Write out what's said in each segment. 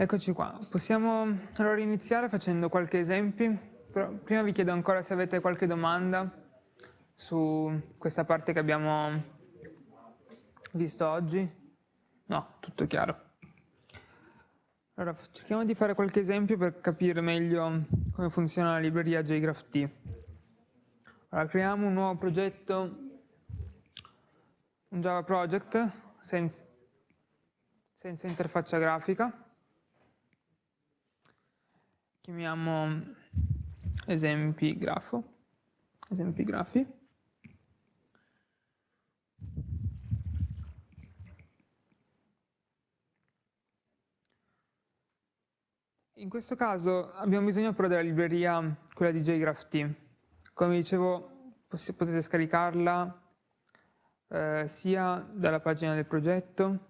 Eccoci qua, possiamo allora iniziare facendo qualche esempio, però prima vi chiedo ancora se avete qualche domanda su questa parte che abbiamo visto oggi. No, tutto chiaro. Allora, cerchiamo di fare qualche esempio per capire meglio come funziona la libreria JGraphT. Allora, creiamo un nuovo progetto, un Java project senza, senza interfaccia grafica chiamiamo esempi grafo, esempi grafi. In questo caso abbiamo bisogno però della libreria, quella di JGraphT. Come dicevo, potete scaricarla eh, sia dalla pagina del progetto,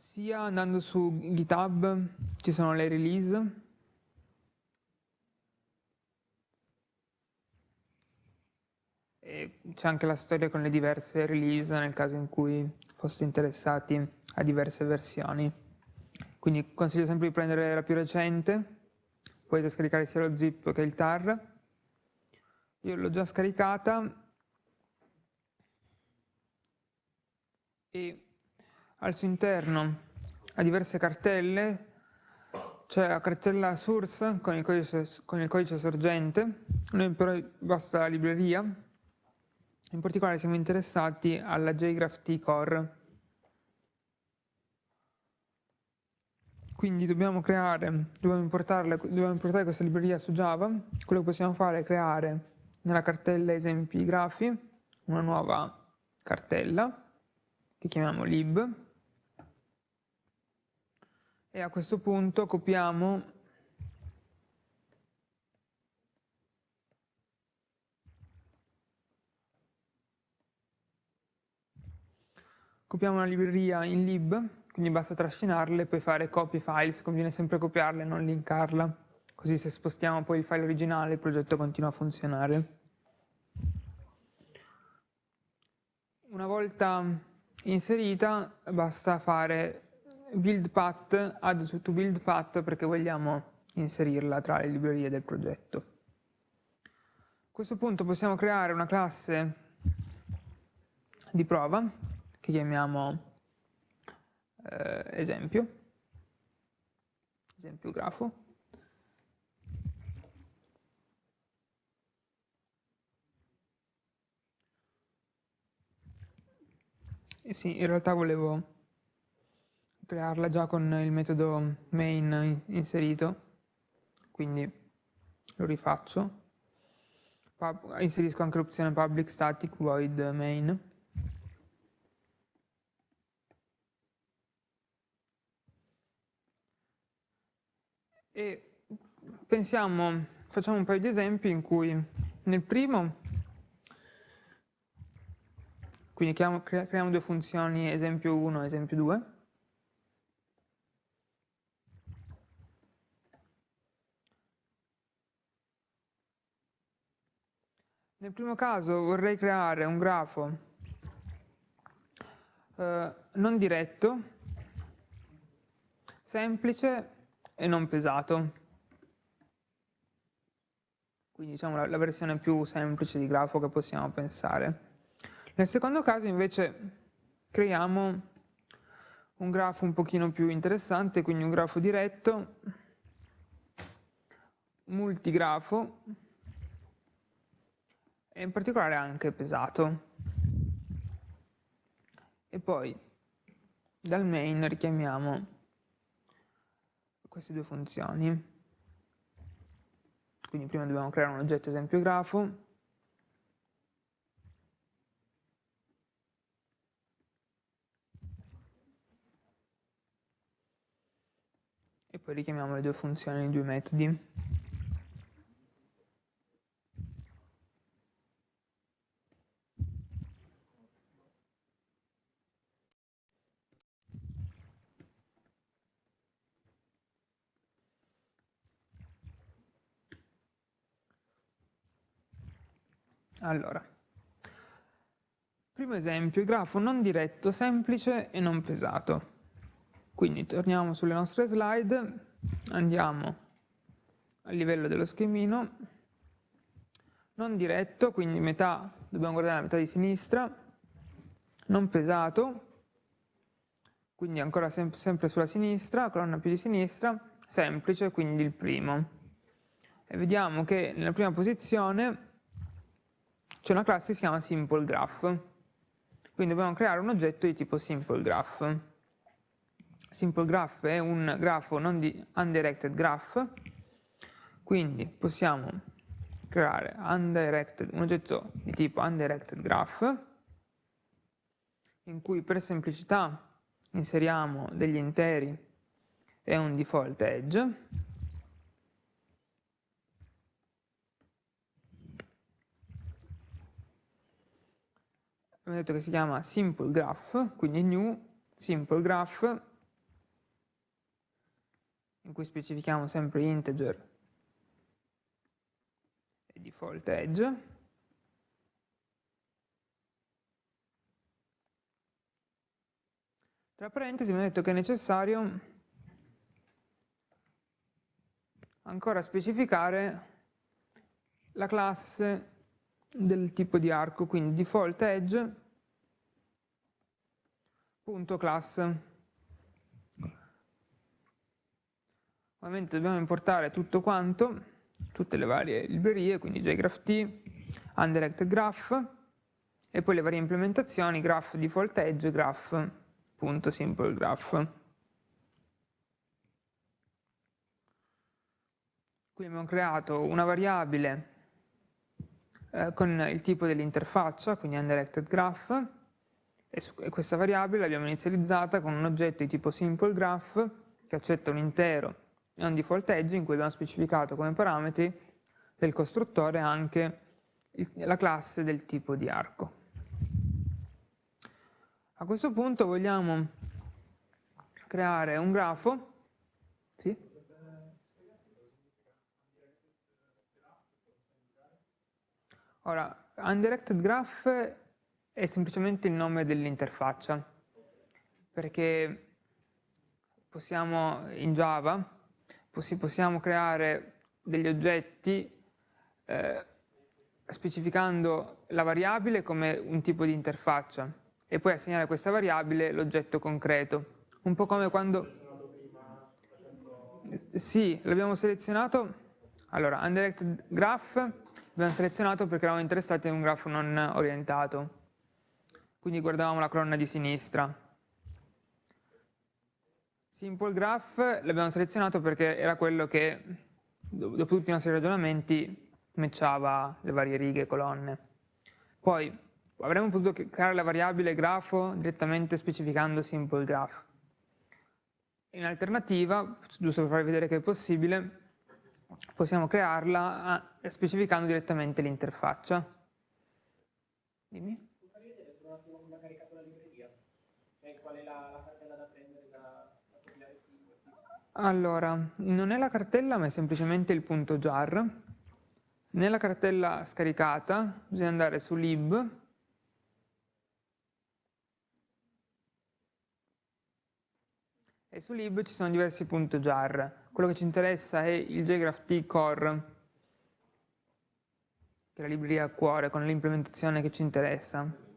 sia andando su GitHub ci sono le release e c'è anche la storia con le diverse release nel caso in cui foste interessati a diverse versioni. Quindi consiglio sempre di prendere la più recente, potete scaricare sia lo zip che il tar. Io l'ho già scaricata e al suo interno ha diverse cartelle, c'è la cartella source con il codice, con il codice sorgente, noi però basta la libreria, in particolare siamo interessati alla JGraphT Core. Quindi dobbiamo creare, dobbiamo, dobbiamo importare questa libreria su Java, quello che possiamo fare è creare nella cartella esempi grafi una nuova cartella che chiamiamo lib e a questo punto copiamo copiamo una libreria in lib, quindi basta trascinarle e poi fare copy files, conviene sempre copiarle e non linkarla, così se spostiamo poi il file originale il progetto continua a funzionare. Una volta inserita basta fare build path, add to build path perché vogliamo inserirla tra le librerie del progetto. A questo punto possiamo creare una classe di prova che chiamiamo eh, esempio, esempio grafo. Sì, in realtà volevo crearla già con il metodo main inserito, quindi lo rifaccio. Pub, inserisco anche l'opzione public static void main. E pensiamo, facciamo un paio di esempi in cui nel primo, quindi creiamo, creiamo due funzioni esempio 1 e esempio 2, Nel primo caso vorrei creare un grafo eh, non diretto, semplice e non pesato. Quindi diciamo la, la versione più semplice di grafo che possiamo pensare. Nel secondo caso invece creiamo un grafo un pochino più interessante, quindi un grafo diretto, multigrafo, e in particolare anche pesato. E poi dal main richiamiamo queste due funzioni. Quindi prima dobbiamo creare un oggetto esempio grafo, e poi richiamiamo le due funzioni nei due metodi. Allora, primo esempio, il grafo non diretto, semplice e non pesato. Quindi torniamo sulle nostre slide, andiamo a livello dello schemino, non diretto, quindi metà, dobbiamo guardare la metà di sinistra, non pesato, quindi ancora sem sempre sulla sinistra, colonna più di sinistra, semplice, quindi il primo. E vediamo che nella prima posizione c'è una classe che si chiama simple graph, quindi dobbiamo creare un oggetto di tipo simple graph. Simple graph è un grafo non di undirected graph, quindi possiamo creare un oggetto di tipo undirected graph, in cui per semplicità inseriamo degli interi e un default edge, abbiamo detto che si chiama simple graph, quindi new simple graph, in cui specifichiamo sempre integer e default edge, Tra parentesi mi ha detto che è necessario ancora specificare la classe del tipo di arco, quindi default edge punto class. Ovviamente dobbiamo importare tutto quanto, tutte le varie librerie, quindi jgraph-t, undirected graph, e poi le varie implementazioni, graph default edge, graph graph. Qui abbiamo creato una variabile eh, con il tipo dell'interfaccia, quindi undirected graph, e, questa variabile l'abbiamo inizializzata con un oggetto di tipo simple graph che accetta un intero e un default edge in cui abbiamo specificato come parametri del costruttore anche la classe del tipo di arco. A questo punto vogliamo creare un grafo. Sì? Ora, undirected graph è semplicemente il nome dell'interfaccia, perché possiamo, in Java, possiamo creare degli oggetti eh, specificando la variabile come un tipo di interfaccia, e poi assegnare a questa variabile l'oggetto concreto. Un po' come quando... Sì, l'abbiamo selezionato, allora, undirected graph, l'abbiamo selezionato perché eravamo interessati in un grafo non orientato, quindi guardavamo la colonna di sinistra. Simple graph l'abbiamo selezionato perché era quello che, dopo tutti i nostri ragionamenti, matchava le varie righe e colonne. Poi, avremmo potuto creare la variabile grafo direttamente specificando simple graph. In alternativa, giusto per farvi vedere che è possibile, possiamo crearla eh, specificando direttamente l'interfaccia. Dimmi. Allora, non è la cartella ma è semplicemente il punto jar. Nella cartella scaricata bisogna andare su lib e su lib ci sono diversi punti jar. Quello che ci interessa è il jgraph core, che è la libreria a cuore con l'implementazione che ci interessa.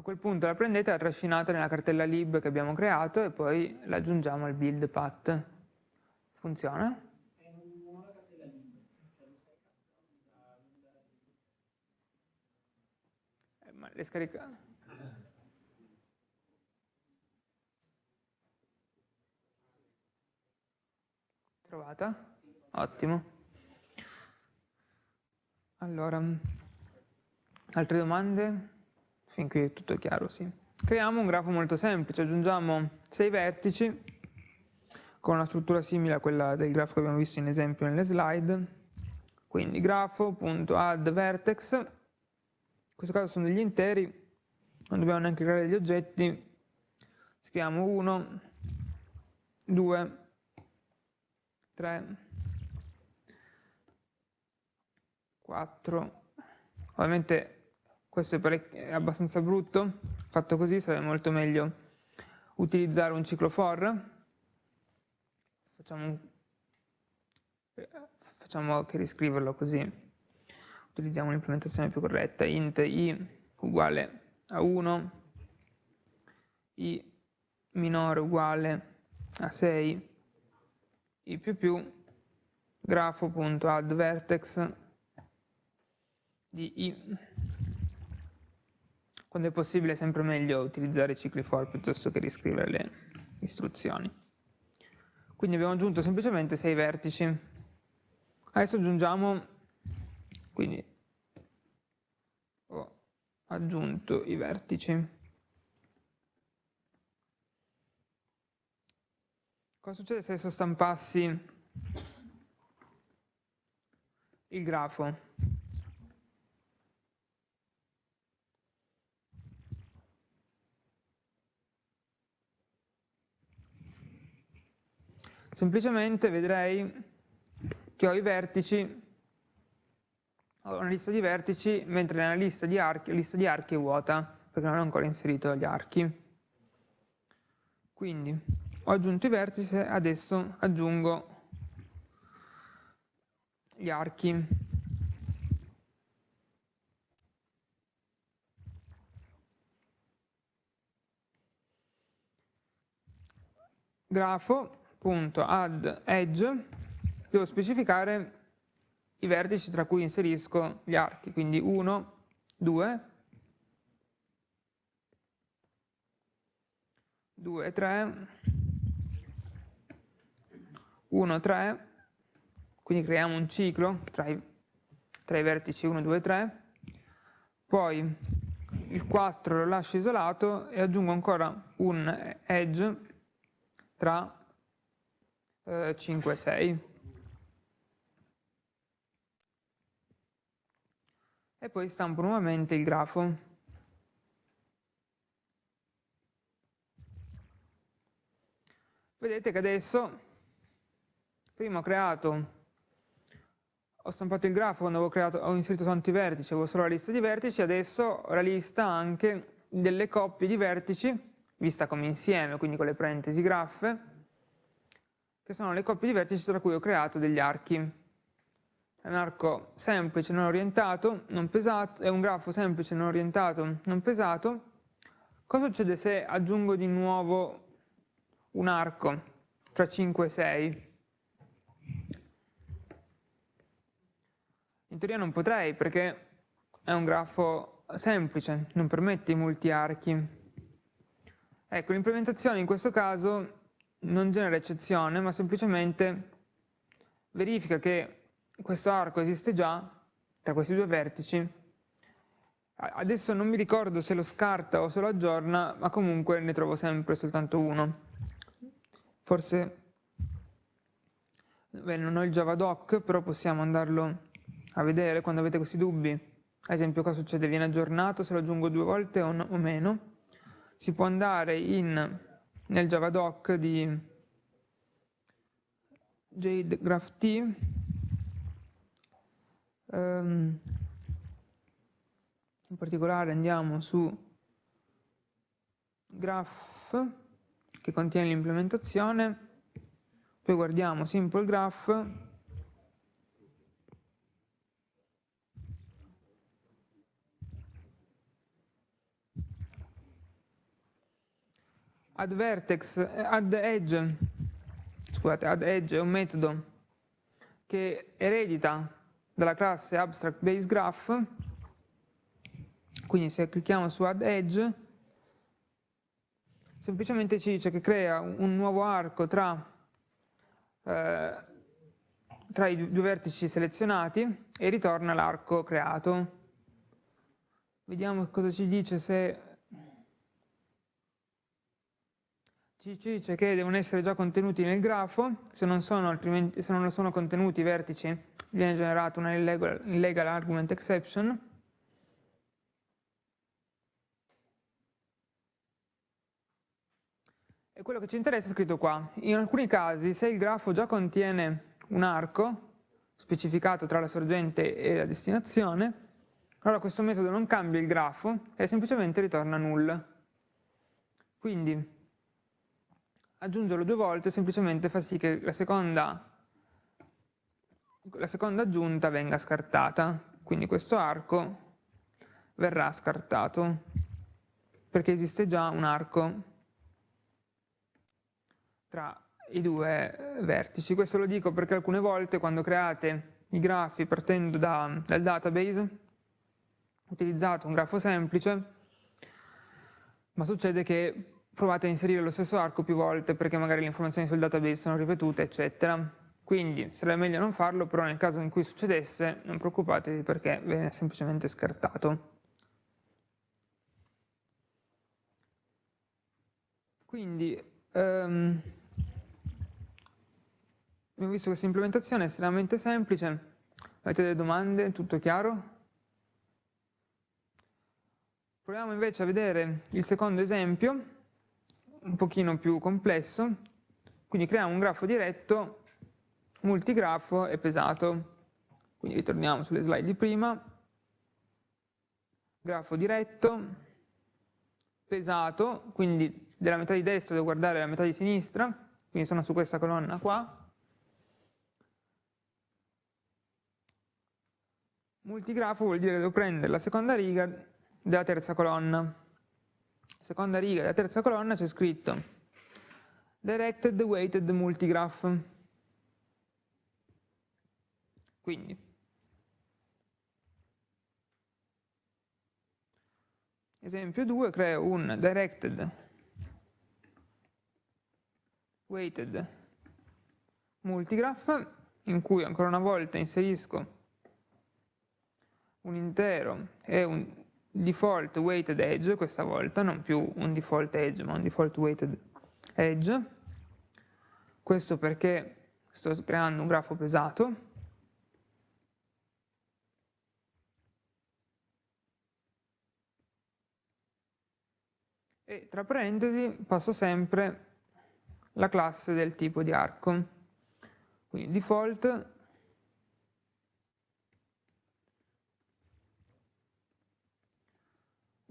A quel punto la prendete, la trascinate nella cartella lib che abbiamo creato e poi la aggiungiamo al build path. Funziona? Eh, ma le scaricate Trovata? Ottimo. Allora, altre domande? Fin qui tutto chiaro, sì. Creiamo un grafo molto semplice, aggiungiamo sei vertici con una struttura simile a quella del grafo che abbiamo visto in esempio nelle slide. Quindi grafo.addVertex, in questo caso sono degli interi, non dobbiamo neanche creare degli oggetti, scriviamo 1, 2, 3, 4, ovviamente questo è, è abbastanza brutto, fatto così sarebbe molto meglio utilizzare un ciclo for, facciamo, facciamo che riscriverlo così, utilizziamo un'implementazione più corretta, int i uguale a 1, i minore uguale a 6, i più più, grafo.addVertex di i. Quando è possibile è sempre meglio utilizzare i cicli for piuttosto che riscrivere le istruzioni. Quindi abbiamo aggiunto semplicemente 6 vertici. Adesso aggiungiamo, quindi ho aggiunto i vertici. Cosa succede se adesso stampassi il grafo? Semplicemente vedrei che ho i vertici, ho una lista di vertici, mentre nella lista di archi, lista di archi è vuota, perché non ho ancora inserito gli archi. Quindi ho aggiunto i vertici, adesso aggiungo gli archi. grafo.add edge devo specificare i vertici tra cui inserisco gli archi, quindi 1, 2, 2, 3, 1, 3, quindi creiamo un ciclo tra i, tra i vertici 1, 2, 3, poi il 4 lo lascio isolato e aggiungo ancora un edge tra eh, 5 e 6. E poi stampo nuovamente il grafo. Vedete che adesso prima ho creato, ho stampato il grafo quando avevo creato, ho inserito tanti vertici, avevo solo la lista di vertici, adesso ho la lista anche delle coppie di vertici, vista come insieme, quindi con le parentesi graffe, che sono le coppie di vertici tra cui ho creato degli archi. È un arco semplice, non orientato, non pesato, è un grafo semplice, non orientato, non pesato. Cosa succede se aggiungo di nuovo un arco tra 5 e 6? In teoria non potrei perché è un grafo semplice, non permette i molti archi. Ecco, l'implementazione in questo caso non genera eccezione, ma semplicemente verifica che questo arco esiste già tra questi due vertici. Adesso non mi ricordo se lo scarta o se lo aggiorna, ma comunque ne trovo sempre soltanto uno. Forse, beh, non ho il javadoc, però possiamo andarlo a vedere quando avete questi dubbi, ad esempio cosa succede, viene aggiornato se lo aggiungo due volte o, no, o meno, si può andare in, nel javadoc di JGraphT, um, in particolare andiamo su graph che contiene l'implementazione, poi guardiamo simple graph add vertex, add edge, scusate, add edge è un metodo che eredita dalla classe abstract base graph, quindi se clicchiamo su add edge, semplicemente ci dice che crea un nuovo arco tra, eh, tra i due vertici selezionati e ritorna l'arco creato. Vediamo cosa ci dice se ci dice che devono essere già contenuti nel grafo, se non sono, se non sono contenuti i vertici viene generata una illegal, illegal argument exception. E quello che ci interessa è scritto qua. In alcuni casi, se il grafo già contiene un arco, specificato tra la sorgente e la destinazione, allora questo metodo non cambia il grafo e semplicemente ritorna null. Quindi aggiungerlo due volte semplicemente fa sì che la seconda, la seconda aggiunta venga scartata, quindi questo arco verrà scartato, perché esiste già un arco tra i due vertici. Questo lo dico perché alcune volte quando create i grafi partendo da, dal database, utilizzate un grafo semplice, ma succede che provate a inserire lo stesso arco più volte perché magari le informazioni sul database sono ripetute, eccetera. Quindi sarebbe meglio non farlo, però nel caso in cui succedesse non preoccupatevi perché viene semplicemente scartato. Quindi um, abbiamo visto questa implementazione è estremamente semplice. Avete delle domande? Tutto chiaro? Proviamo invece a vedere il secondo esempio un pochino più complesso, quindi creiamo un grafo diretto, multigrafo e pesato. Quindi ritorniamo sulle slide di prima, grafo diretto, pesato, quindi della metà di destra devo guardare la metà di sinistra, quindi sono su questa colonna qua. Multigrafo vuol dire che devo prendere la seconda riga della terza colonna seconda riga della terza colonna c'è scritto directed weighted multigraph. Quindi, esempio 2, creo un directed weighted multigraph in cui ancora una volta inserisco un intero e un default weighted edge questa volta, non più un default edge ma un default weighted edge, questo perché sto creando un grafo pesato, e tra parentesi passo sempre la classe del tipo di arco, quindi default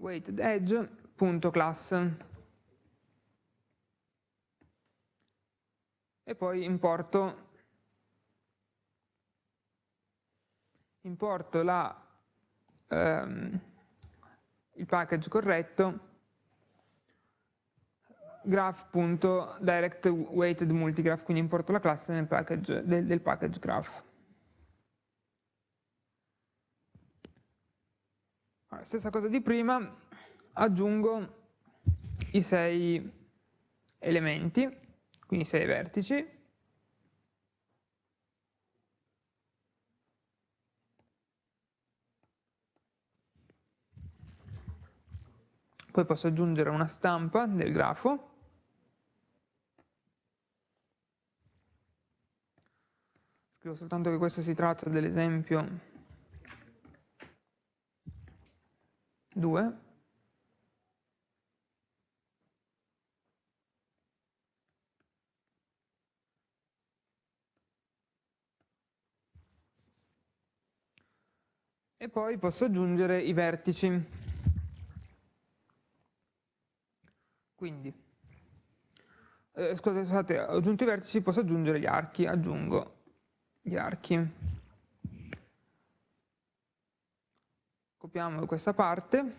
weighted edge.class e poi importo, importo la, ehm, il package corretto. graph.directWeightedMultigraph, quindi importo la classe package, del, del package graph. Stessa cosa di prima, aggiungo i sei elementi, quindi sei vertici, poi posso aggiungere una stampa del grafo, scrivo soltanto che questo si tratta dell'esempio 2 e poi posso aggiungere i vertici. Quindi, eh, scusate, ho aggiunto i vertici, posso aggiungere gli archi, aggiungo gli archi. Copiamo questa parte.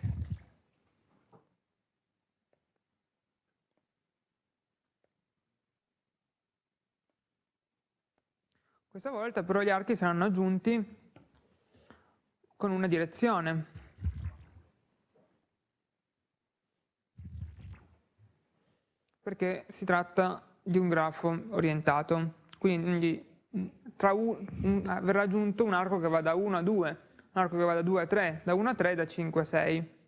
Questa volta però gli archi saranno aggiunti con una direzione. Perché si tratta di un grafo orientato. Quindi verrà aggiunto un arco che va da 1 a 2 un arco che va da 2 a 3, da 1 a 3, da 5 a 6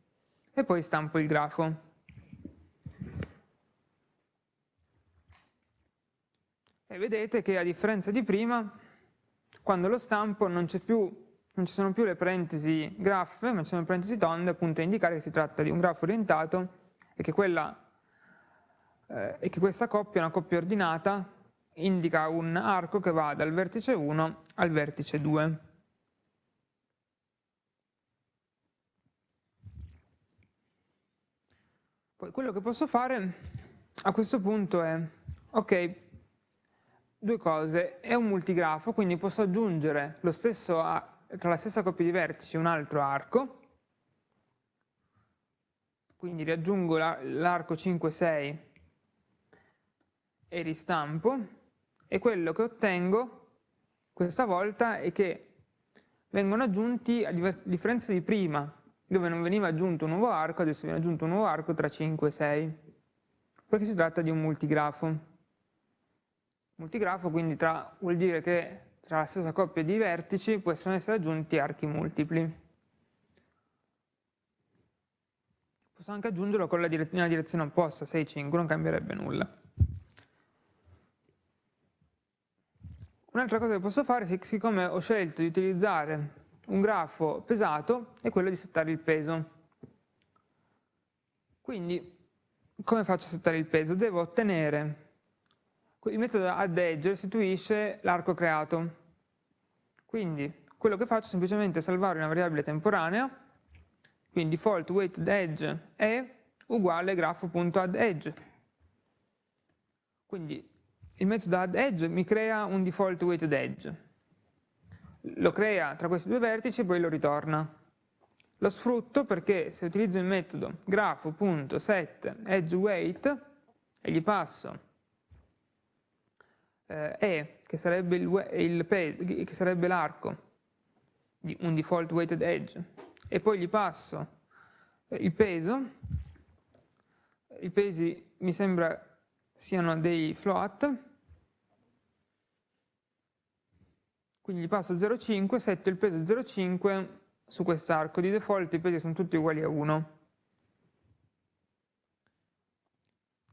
e poi stampo il grafo. E vedete che a differenza di prima, quando lo stampo non, più, non ci sono più le parentesi graph, ma ci sono le parentesi tonde, appunto a indicare che si tratta di un grafo orientato e che, quella, eh, e che questa coppia, una coppia ordinata, indica un arco che va dal vertice 1 al vertice 2. Quello che posso fare a questo punto è ok, due cose, è un multigrafo, quindi posso aggiungere stesso, tra la stessa coppia di vertici un altro arco, quindi riaggiungo l'arco 5, 6 e ristampo, e quello che ottengo questa volta è che vengono aggiunti, a differenza di prima, dove non veniva aggiunto un nuovo arco, adesso viene aggiunto un nuovo arco tra 5 e 6, perché si tratta di un multigrafo. Multigrafo quindi tra, vuol dire che tra la stessa coppia di vertici possono essere aggiunti archi multipli. Posso anche aggiungerlo con la dire nella direzione opposta, 6, 5, non cambierebbe nulla. Un'altra cosa che posso fare, siccome ho scelto di utilizzare un grafo pesato, è quello di settare il peso. Quindi, come faccio a settare il peso? Devo ottenere il metodo addEdge restituisce l'arco creato. Quindi quello che faccio è semplicemente salvare una variabile temporanea, quindi default weighted edge è uguale grafo.addEdge. Quindi il metodo addEdge mi crea un default weighted edge. Lo crea tra questi due vertici e poi lo ritorna. Lo sfrutto perché se utilizzo il metodo grafo.setEdgeWeight e gli passo eh, E, che sarebbe l'arco di un default weighted edge, e poi gli passo eh, il peso, i pesi mi sembra siano dei float, quindi gli passo 0,5, setto il peso 0,5 su quest'arco, di default i pesi sono tutti uguali a 1.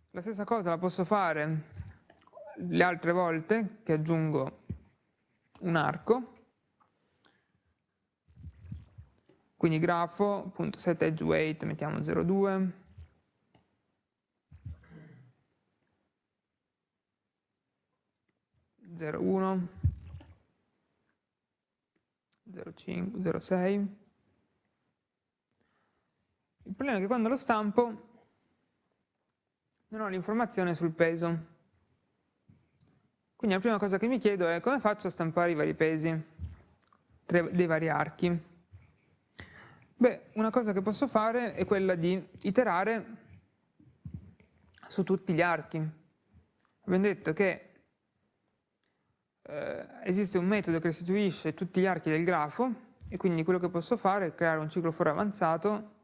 La stessa cosa la posso fare le altre volte che aggiungo un arco, quindi grafo.set edge weight mettiamo 0,2, zero uno, zero cinque, zero sei. Il problema è che quando lo stampo non ho l'informazione sul peso. Quindi la prima cosa che mi chiedo è come faccio a stampare i vari pesi dei vari archi. Beh, una cosa che posso fare è quella di iterare su tutti gli archi. Abbiamo detto che eh, esiste un metodo che restituisce tutti gli archi del grafo e quindi quello che posso fare è creare un ciclo for avanzato.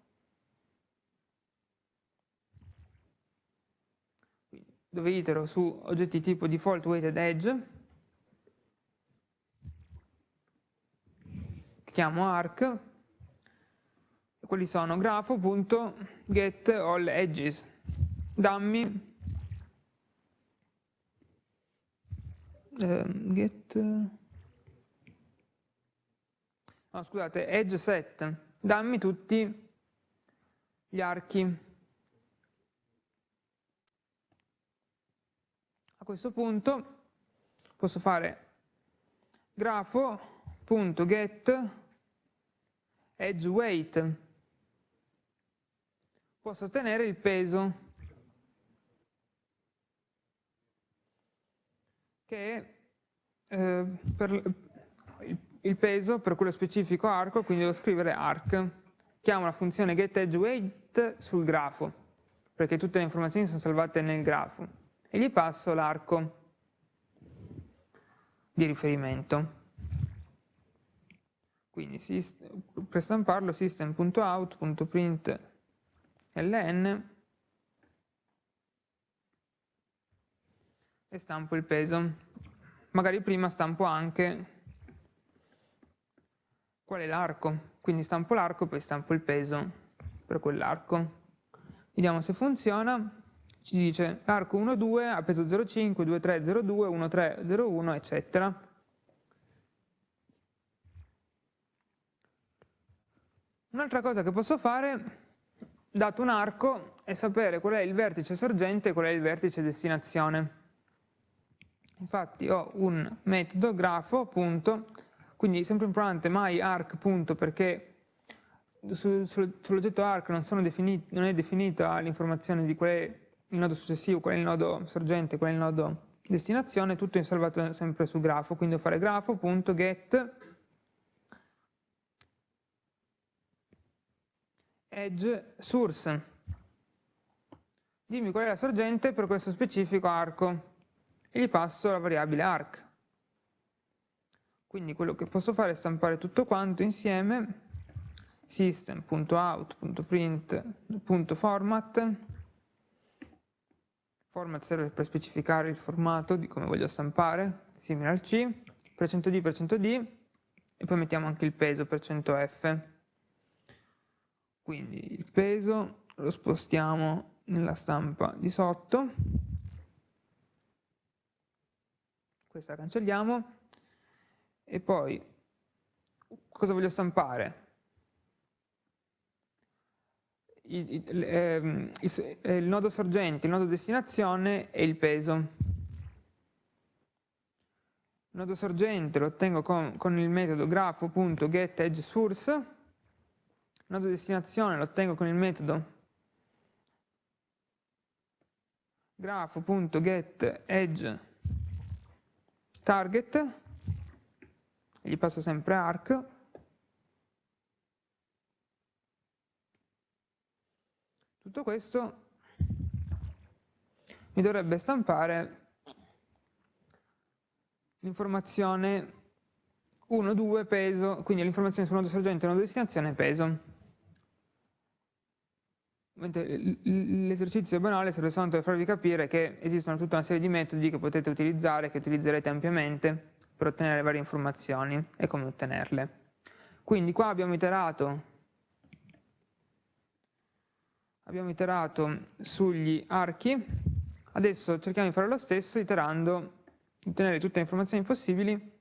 Dove itero su oggetti tipo default weighted edge, chiamo arc, e quelli sono grafo.get all edges, dammi uh, get no, scusate, edge set, dammi tutti gli archi. Questo punto posso fare grafo.get edge weight posso ottenere il peso che eh, per il peso per quello specifico arco, quindi devo scrivere arc. Chiamo la funzione getEdgeWeight sul grafo, perché tutte le informazioni sono salvate nel grafo e gli passo l'arco di riferimento. Quindi per stamparlo system.out.println e stampo il peso. Magari prima stampo anche qual è l'arco, quindi stampo l'arco poi stampo il peso per quell'arco. Vediamo se funziona ci dice l'arco 1, 2 ha peso 0,5, 2, 3, 0,2, 1, 3, 0,1, eccetera. Un'altra cosa che posso fare, dato un arco, è sapere qual è il vertice sorgente e qual è il vertice destinazione. Infatti ho un metodo grafo, punto, quindi sempre importante myArc, perché su, su, sull'oggetto arc non, non, è definita l'informazione di qual è il nodo successivo, qual è il nodo sorgente, qual è il nodo destinazione, tutto è salvato sempre sul grafo, quindi devo fare grafo.get edge source. Dimmi qual è la sorgente per questo specifico arco e gli passo la variabile arc. Quindi quello che posso fare è stampare tutto quanto insieme system.out.print.format format serve per specificare il formato di come voglio stampare, simile al C, per 100D per 100D e poi mettiamo anche il peso per 100F. Quindi il peso lo spostiamo nella stampa di sotto, questa la cancelliamo, e poi cosa voglio stampare? Il, il, ehm, il, il, nodo sorgente, il nodo destinazione e il peso. Il nodo sorgente lo ottengo con, con il metodo grafo.getEdgeSource, il nodo destinazione lo ottengo con il metodo grafo.getEdgeTarget gli passo sempre arc, tutto questo mi dovrebbe stampare l'informazione 1, 2, peso, quindi l'informazione sul nodo sorgente, nodo destinazione, peso. L'esercizio banale serve soltanto per farvi capire che esistono tutta una serie di metodi che potete utilizzare, che utilizzerete ampiamente, per ottenere varie informazioni e come ottenerle. Quindi qua abbiamo iterato, abbiamo iterato sugli archi, adesso cerchiamo di fare lo stesso iterando, ottenere tutte le informazioni possibili,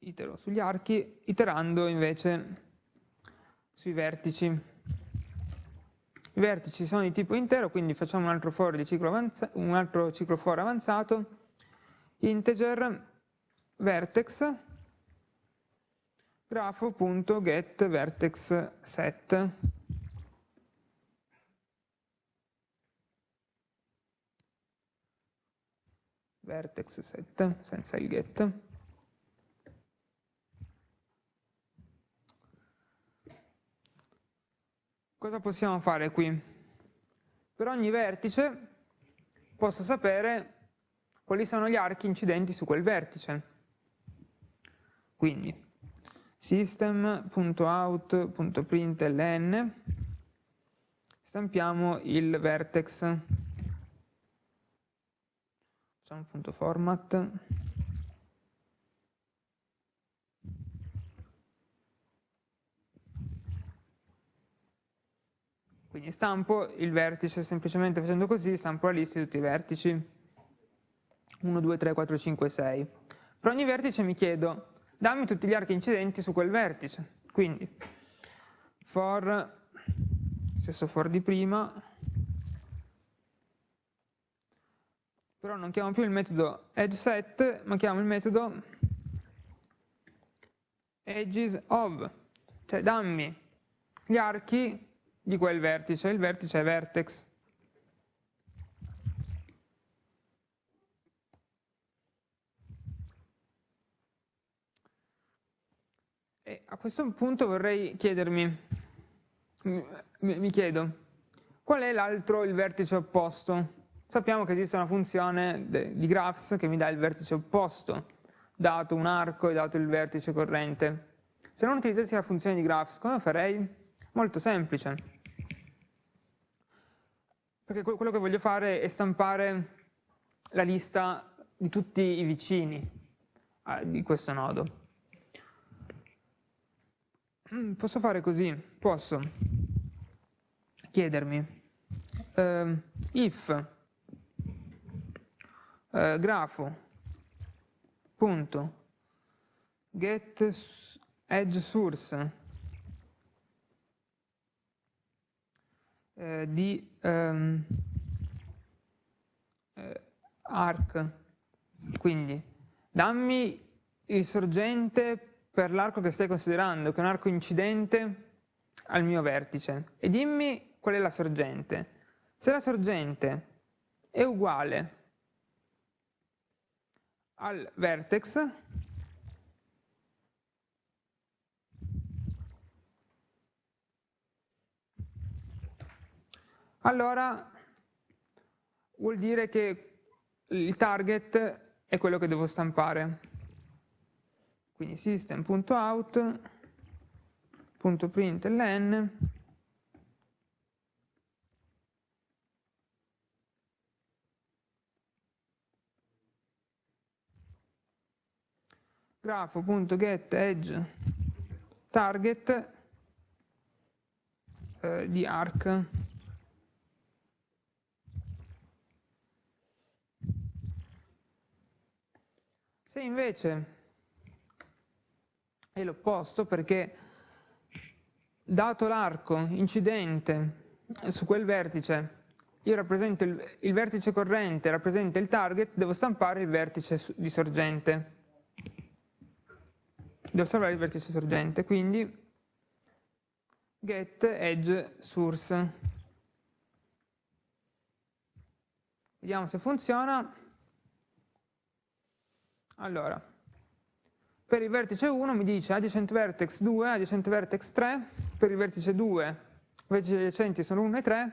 itero sugli archi, iterando invece sui vertici. I vertici sono di tipo intero, quindi facciamo un altro for di ciclo, un altro ciclo for avanzato, integer vertex grafo.get vertex set. Vertex set senza il get cosa possiamo fare qui? per ogni vertice posso sapere quali sono gli archi incidenti su quel vertice. Quindi system.out.println stampiamo il vertex facciamo punto format quindi stampo il vertice semplicemente facendo così stampo la lista di tutti i vertici 1, 2, 3, 4, 5, 6. Per ogni vertice mi chiedo, dammi tutti gli archi incidenti su quel vertice. Quindi, for, stesso for di prima, però non chiamo più il metodo edgeSet, ma chiamo il metodo edges of, cioè dammi gli archi di quel vertice, il vertice è vertex. E a questo punto vorrei chiedermi, mi chiedo, qual è l'altro, il vertice opposto? Sappiamo che esiste una funzione di graphs che mi dà il vertice opposto, dato un arco e dato il vertice corrente. Se non utilizzassi la funzione di graphs, come farei? Molto semplice. Perché quello che voglio fare è stampare la lista di tutti i vicini eh, di questo nodo. Mm, posso fare così, posso. Chiedermi. Uh, if. Uh, grafo. Punto. Get edge source uh, di um, arc quindi dammi il sorgente per l'arco che stai considerando, che è un arco incidente al mio vertice, e dimmi qual è la sorgente. Se la sorgente è uguale al vertex, allora vuol dire che il target è quello che devo stampare. Quindi system.out.println grafo.get edge target eh, di arc Se invece è l'opposto perché dato l'arco incidente su quel vertice, io rappresento il, il, vertice corrente, rappresenta il target, devo stampare il vertice di sorgente. Devo stampare il vertice sorgente, quindi get edge source. Vediamo se funziona. Allora, per il vertice 1 mi dice adjacent vertex 2, adjacent vertex 3, per il vertice 2 i vertici adiacenti sono 1 e 3,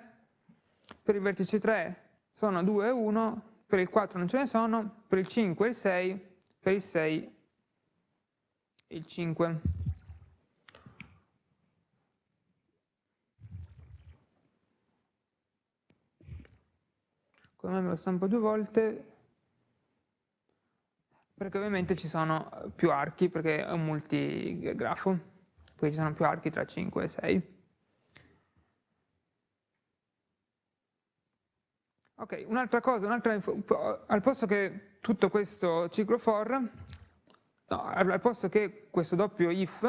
per il vertice 3 sono 2 e 1, per il 4 non ce ne sono, per il 5 e il 6, per il 6 e il 5. Come me lo stampo due volte? Perché ovviamente ci sono eh, più archi, perché è un multigrafo, poi ci sono più archi tra 5 e 6. Ok, un'altra cosa, un'altra al posto che tutto questo ciclo for, no, al posto che questo doppio if,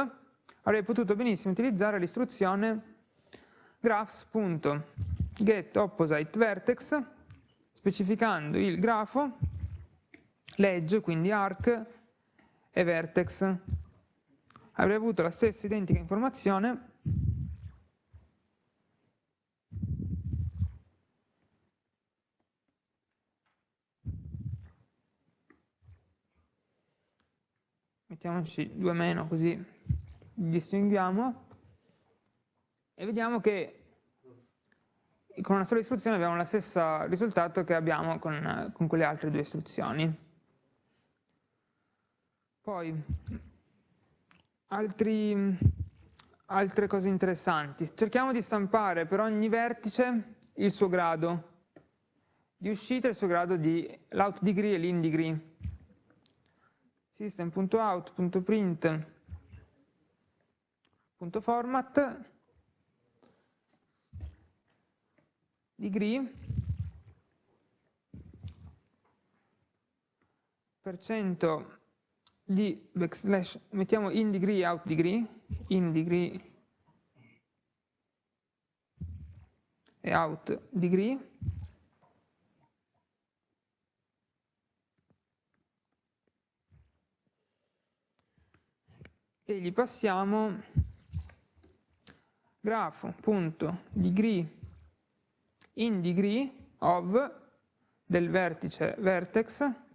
avrei potuto benissimo utilizzare l'istruzione graphs.getOppositeVertex, specificando il grafo l'edge, quindi arc e vertex. Avrei avuto la stessa identica informazione mettiamoci due meno così distinguiamo e vediamo che con una sola istruzione abbiamo lo stesso risultato che abbiamo con, con quelle altre due istruzioni. Poi, altri, altre cose interessanti. Cerchiamo di stampare per ogni vertice il suo grado di uscita e il suo grado di l'out degree e l'in degree. System.out.print.format degree per cento di backslash, mettiamo in degree out degree, in degree e out degree, e gli passiamo grafo.degree in degree of del vertice vertex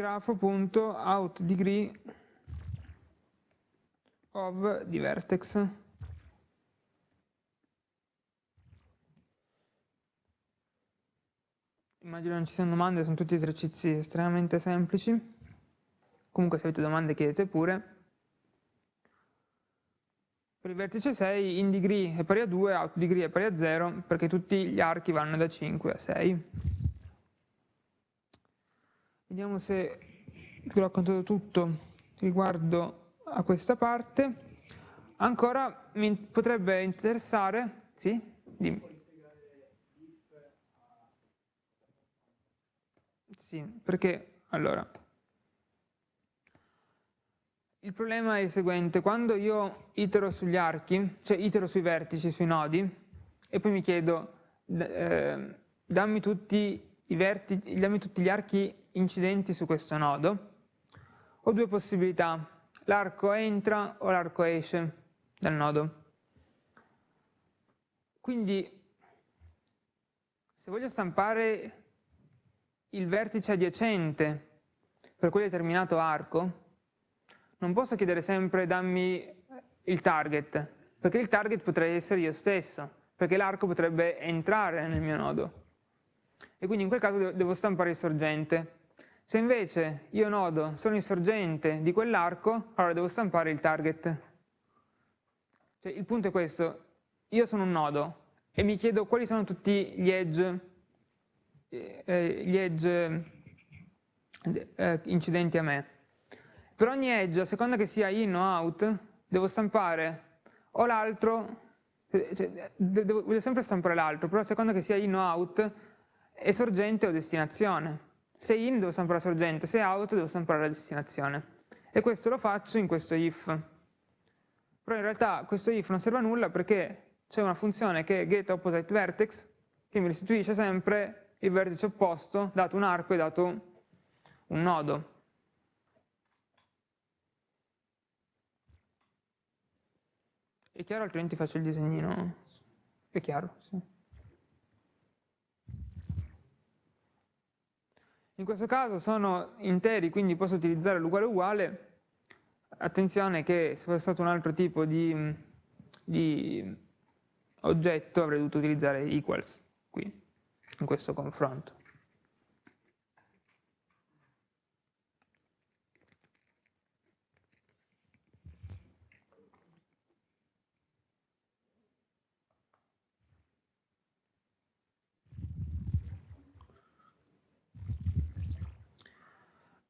grafo.outDegree of di vertex. Immagino non ci siano domande, sono tutti esercizi estremamente semplici. Comunque se avete domande chiedete pure. Per il vertice 6 in degree è pari a 2, out degree è pari a 0, perché tutti gli archi vanno da 5 a 6. Vediamo se vi ho raccontato tutto riguardo a questa parte. Ancora mi potrebbe interessare, sì? Dimmi. Sì, perché allora il problema è il seguente, quando io itero sugli archi, cioè itero sui vertici, sui nodi, e poi mi chiedo, eh, dammi tutti vertici, dammi tutti gli archi incidenti su questo nodo, ho due possibilità, l'arco entra o l'arco esce dal nodo. Quindi se voglio stampare il vertice adiacente per quel determinato arco, non posso chiedere sempre dammi il target, perché il target potrei essere io stesso, perché l'arco potrebbe entrare nel mio nodo. E quindi in quel caso devo stampare il sorgente. Se invece io nodo sono il sorgente di quell'arco, allora devo stampare il target. Cioè, il punto è questo, io sono un nodo e mi chiedo quali sono tutti gli edge, eh, gli edge eh, incidenti a me. Per ogni edge, a seconda che sia in o out, devo stampare o l'altro, cioè, devo, voglio sempre stampare l'altro, però a seconda che sia in o out, è sorgente o destinazione. Se in devo stampare la sorgente, se out devo stampare la destinazione. E questo lo faccio in questo if. Però in realtà questo if non serve a nulla perché c'è una funzione che è getOppositeVertex che mi restituisce sempre il vertice opposto dato un arco e dato un nodo. È chiaro? Altrimenti faccio il disegnino. È chiaro? Sì. In questo caso sono interi, quindi posso utilizzare l'uguale uguale. Attenzione che se fosse stato un altro tipo di, di oggetto avrei dovuto utilizzare equals qui, in questo confronto.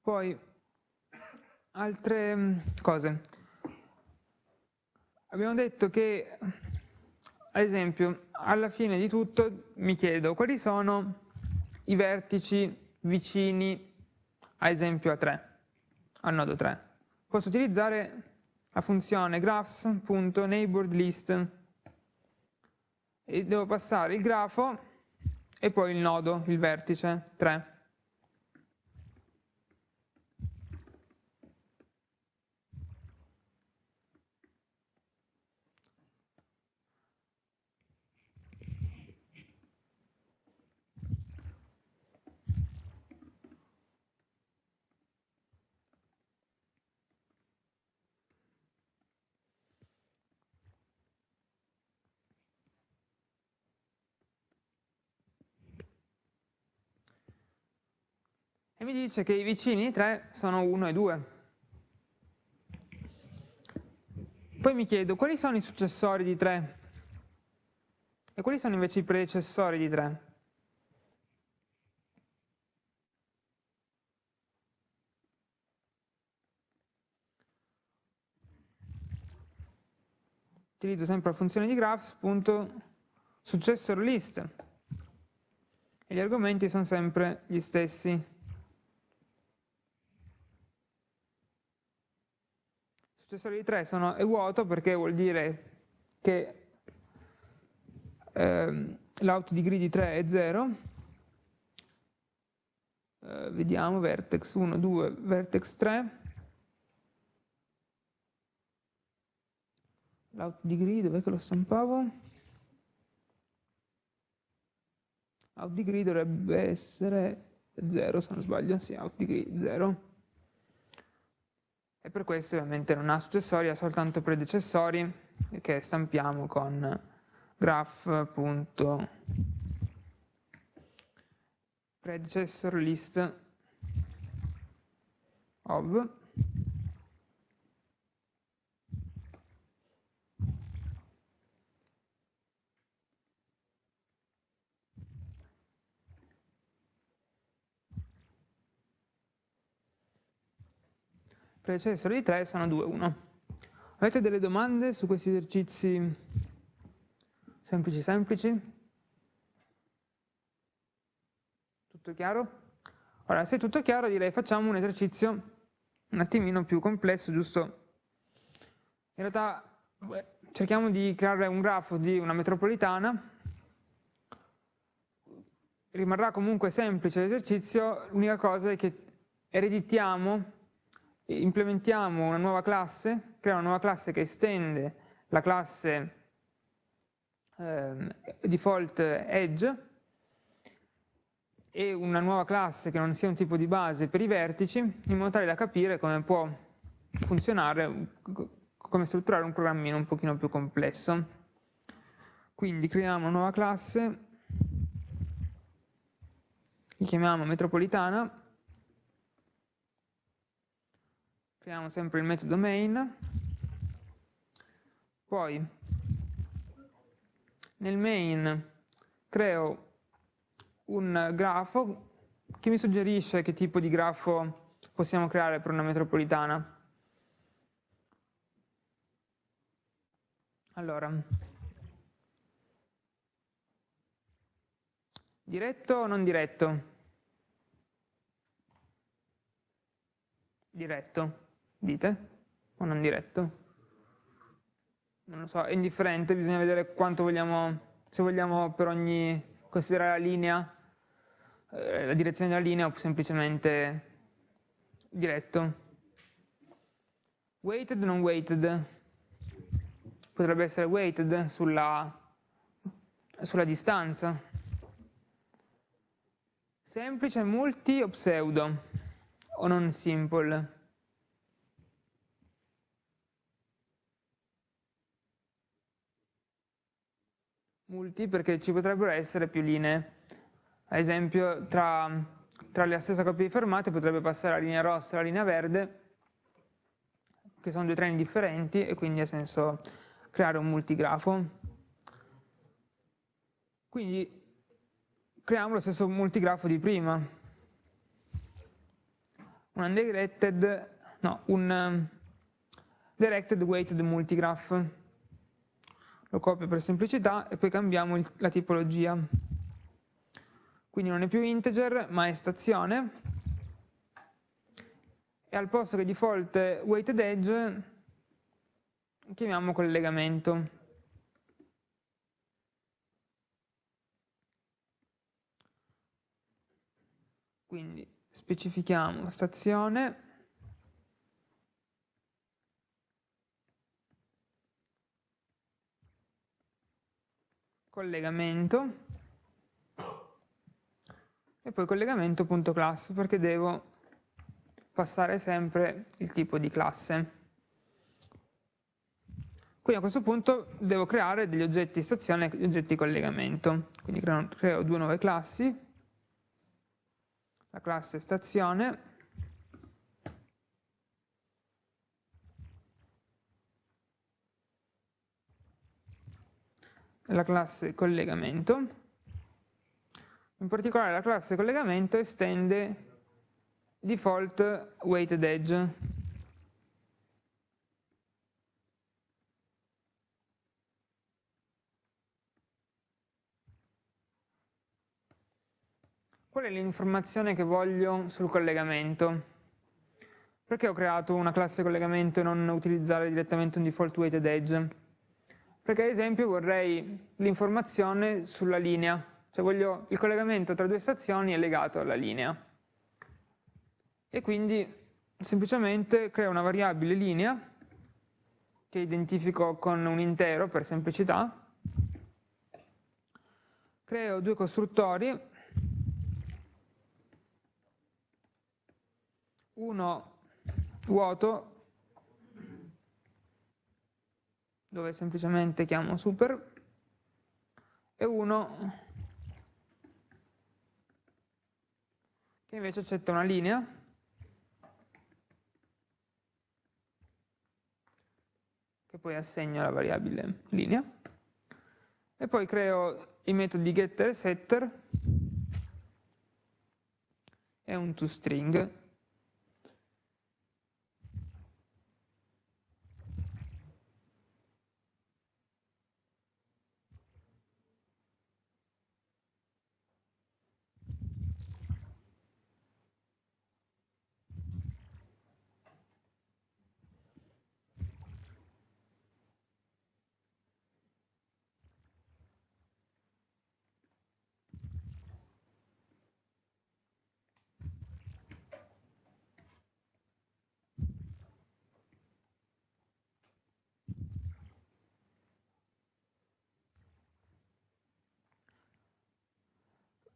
Poi, altre mm, cose. Abbiamo detto che ad esempio, alla fine di tutto mi chiedo quali sono i vertici vicini, ad esempio a 3, al nodo 3. Posso utilizzare la funzione graphs.neighborList e devo passare il grafo e poi il nodo, il vertice 3. Mi dice che i vicini di 3 sono 1 e 2. Poi mi chiedo quali sono i successori di 3 e quali sono invece i predecessori di 3. Utilizzo sempre la funzione di graphs.successorList e gli argomenti sono sempre gli stessi. Successore di 3 sono, è vuoto perché vuol dire che ehm, l'out degree di 3 è 0. Eh, vediamo, vertex 1, 2, vertex 3. L'out degree, dov'è che lo stampavo? Out degree dovrebbe essere 0 se non sbaglio, sì, out degree 0 e per questo ovviamente non ha successori, ha soltanto predecessori che stampiamo con graph.predecessorList of predecessore di 3 sono 2, 1. Avete delle domande su questi esercizi semplici semplici? Tutto chiaro? Ora, se è tutto chiaro direi facciamo un esercizio un attimino più complesso, giusto? In realtà cerchiamo di creare un grafo di una metropolitana, rimarrà comunque semplice l'esercizio, l'unica cosa è che ereditiamo implementiamo una nuova classe, crea una nuova classe che estende la classe eh, default edge e una nuova classe che non sia un tipo di base per i vertici, in modo tale da capire come può funzionare, come strutturare un programmino un pochino più complesso. Quindi creiamo una nuova classe, li chiamiamo metropolitana, creiamo sempre il metodo main, poi nel main creo un grafo che mi suggerisce che tipo di grafo possiamo creare per una metropolitana. Allora, diretto o non diretto? Diretto, dite? O non diretto? Non lo so, è indifferente, bisogna vedere quanto vogliamo, se vogliamo per ogni considerare la linea eh, la direzione della linea o semplicemente diretto. Weighted non weighted? Potrebbe essere weighted sulla, sulla distanza. Semplice, multi o pseudo? O non simple? Multi perché ci potrebbero essere più linee ad esempio tra, tra la stessa coppia di fermate potrebbe passare la linea rossa e la linea verde, che sono due treni differenti e quindi ha senso creare un multigrafo. Quindi creiamo lo stesso multigrafo di prima. Un undirected, no, un directed weighted multigraph. Lo copio per semplicità e poi cambiamo il, la tipologia. Quindi non è più integer ma è stazione. E al posto che default weighted edge chiamiamo collegamento. Quindi specifichiamo stazione collegamento e poi collegamento.class perché devo passare sempre il tipo di classe. Quindi a questo punto devo creare degli oggetti stazione e degli oggetti collegamento. Quindi creo, creo due nuove classi, la classe stazione la classe collegamento. In particolare la classe collegamento estende default weighted edge. Qual è l'informazione che voglio sul collegamento? Perché ho creato una classe collegamento e non utilizzare direttamente un default weighted edge? Perché ad esempio vorrei l'informazione sulla linea. Cioè voglio, il collegamento tra due stazioni è legato alla linea. E quindi semplicemente creo una variabile linea che identifico con un intero per semplicità, creo due costruttori, uno vuoto, dove semplicemente chiamo super, e uno che invece accetta una linea. Che poi assegno alla variabile linea. E poi creo i metodi getter e setter. E un toString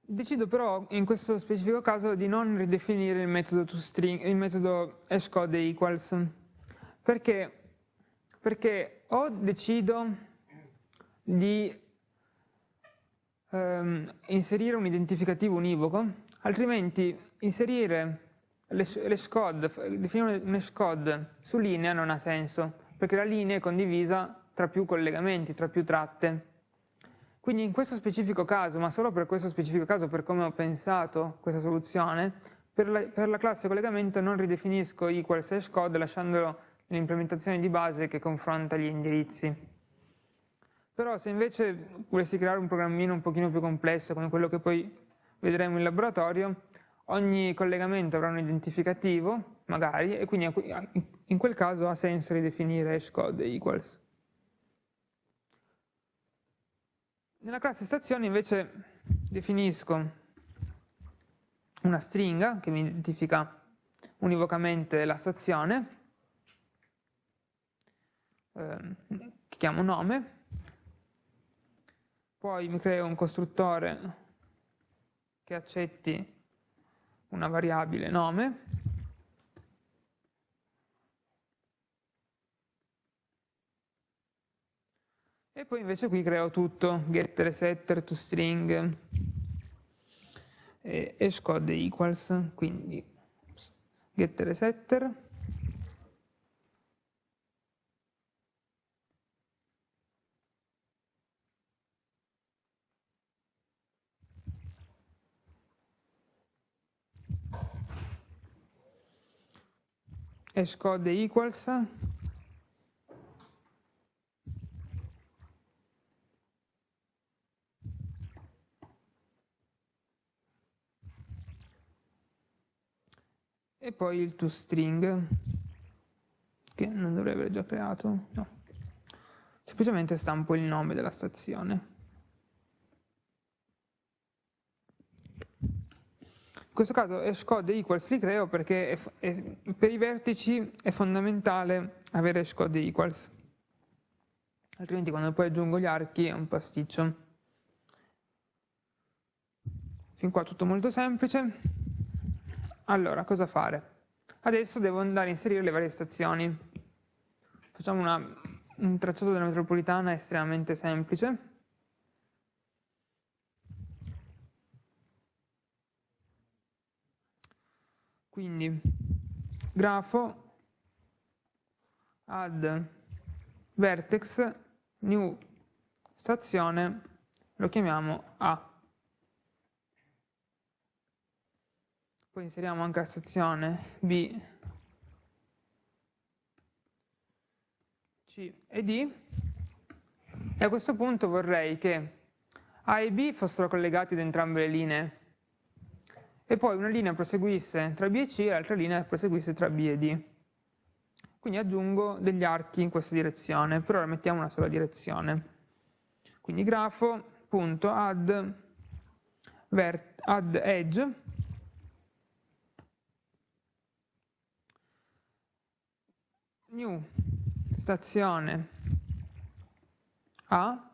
Decido però in questo specifico caso di non ridefinire il metodo, toString, il metodo hashcode equals perché, perché o decido di ehm, inserire un identificativo univoco, altrimenti inserire l'hashcode, definire un hashcode su linea non ha senso, perché la linea è condivisa tra più collegamenti, tra più tratte. Quindi in questo specifico caso, ma solo per questo specifico caso, per come ho pensato questa soluzione, per la, per la classe collegamento non ridefinisco equals hashcode lasciandolo nell'implementazione di base che confronta gli indirizzi. Però se invece volessi creare un programmino un pochino più complesso, come quello che poi vedremo in laboratorio, ogni collegamento avrà un identificativo, magari, e quindi in quel caso ha senso ridefinire hashcode equals. Nella classe stazione invece definisco una stringa che mi identifica univocamente la stazione, eh, che chiamo nome, poi mi creo un costruttore che accetti una variabile nome, E poi invece qui creo tutto, getter, setter, toString e hashcode equals, quindi getter setter. hashcode equals e poi il toString che non dovrei aver già creato, no. Semplicemente stampo il nome della stazione. In questo caso hashcode equals li creo perché è, è, per i vertici è fondamentale avere hashcode equals, altrimenti quando poi aggiungo gli archi è un pasticcio. Fin qua tutto molto semplice. Allora, cosa fare? Adesso devo andare a inserire le varie stazioni. Facciamo una, un tracciato della metropolitana estremamente semplice. Quindi, grafo, add vertex, new stazione, lo chiamiamo A. poi inseriamo anche la stazione B, C e D e a questo punto vorrei che A e B fossero collegati da entrambe le linee e poi una linea proseguisse tra B e C e l'altra linea proseguisse tra B e D. Quindi aggiungo degli archi in questa direzione, per ora mettiamo una sola direzione. Quindi grafo.add add edge new stazione A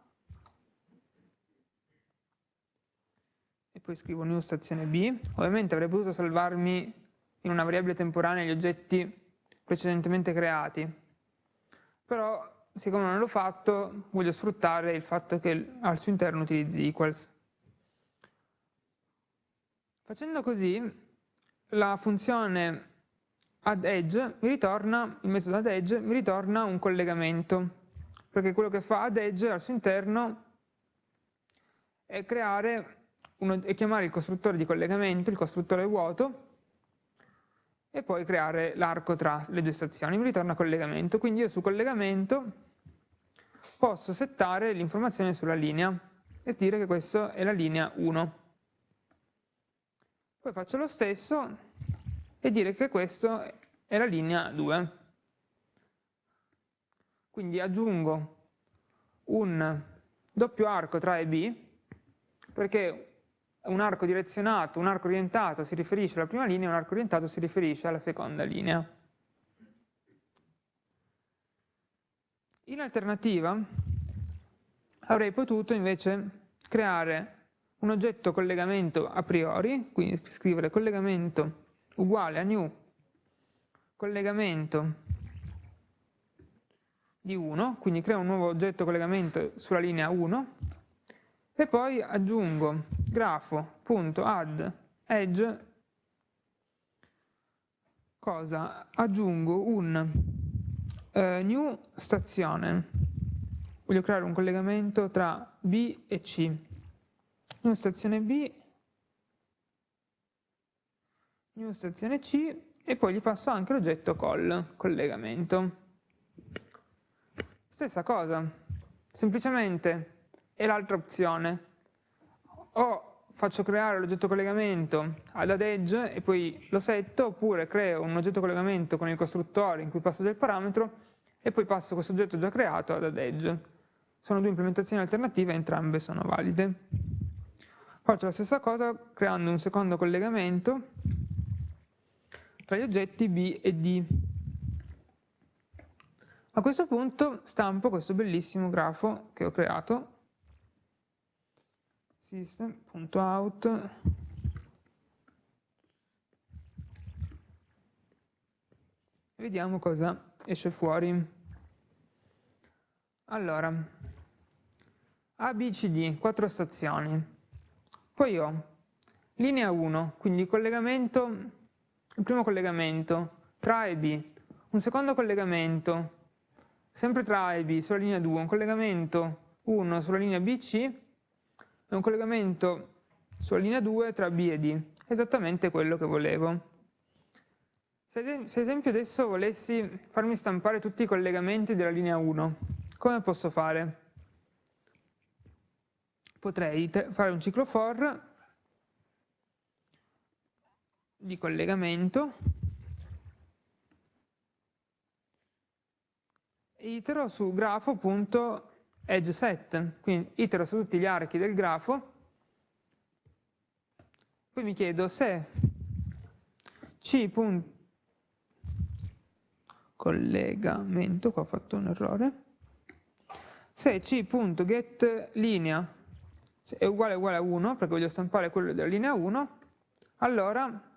e poi scrivo new stazione B. Ovviamente avrei potuto salvarmi in una variabile temporanea gli oggetti precedentemente creati, però siccome non l'ho fatto voglio sfruttare il fatto che al suo interno utilizzi equals. Facendo così la funzione add edge mi ritorna, il metodo add edge mi ritorna un collegamento, perché quello che fa add edge al suo interno è, uno, è chiamare il costruttore di collegamento, il costruttore vuoto, e poi creare l'arco tra le due stazioni, mi ritorna collegamento, quindi io su collegamento posso settare l'informazione sulla linea e dire che questa è la linea 1. Poi faccio lo stesso e dire che questo è la linea 2. Quindi aggiungo un doppio arco tra A e B, perché un arco direzionato, un arco orientato si riferisce alla prima linea, un arco orientato si riferisce alla seconda linea. In alternativa avrei potuto invece creare un oggetto collegamento a priori, quindi scrivere collegamento uguale a new collegamento di 1, quindi creo un nuovo oggetto collegamento sulla linea 1 e poi aggiungo grafo.add edge cosa? Aggiungo un eh, new stazione. Voglio creare un collegamento tra B e C. New stazione B, new stazione C e poi gli passo anche l'oggetto call, collegamento. Stessa cosa, semplicemente è l'altra opzione. O faccio creare l'oggetto collegamento ad add edge e poi lo setto, oppure creo un oggetto collegamento con il costruttore in cui passo del parametro e poi passo questo oggetto già creato ad add edge. Sono due implementazioni alternative, entrambe sono valide. Faccio la stessa cosa creando un secondo collegamento tra gli oggetti B e D. A questo punto stampo questo bellissimo grafo che ho creato, system.out vediamo cosa esce fuori. Allora, A, B, C, D, quattro stazioni. Poi ho linea 1, quindi collegamento il primo collegamento tra A e B, un secondo collegamento sempre tra A e B sulla linea 2, un collegamento 1 sulla linea BC e un collegamento sulla linea 2 tra B e D, esattamente quello che volevo. Se ad esempio adesso volessi farmi stampare tutti i collegamenti della linea 1, come posso fare? Potrei fare un ciclo for di collegamento itero su grafo.edgeSet, quindi itero su tutti gli archi del grafo, poi mi chiedo se c. collegamento, qua ho fatto un errore, se c.getLinea è uguale uguale a 1, perché voglio stampare quello della linea 1, allora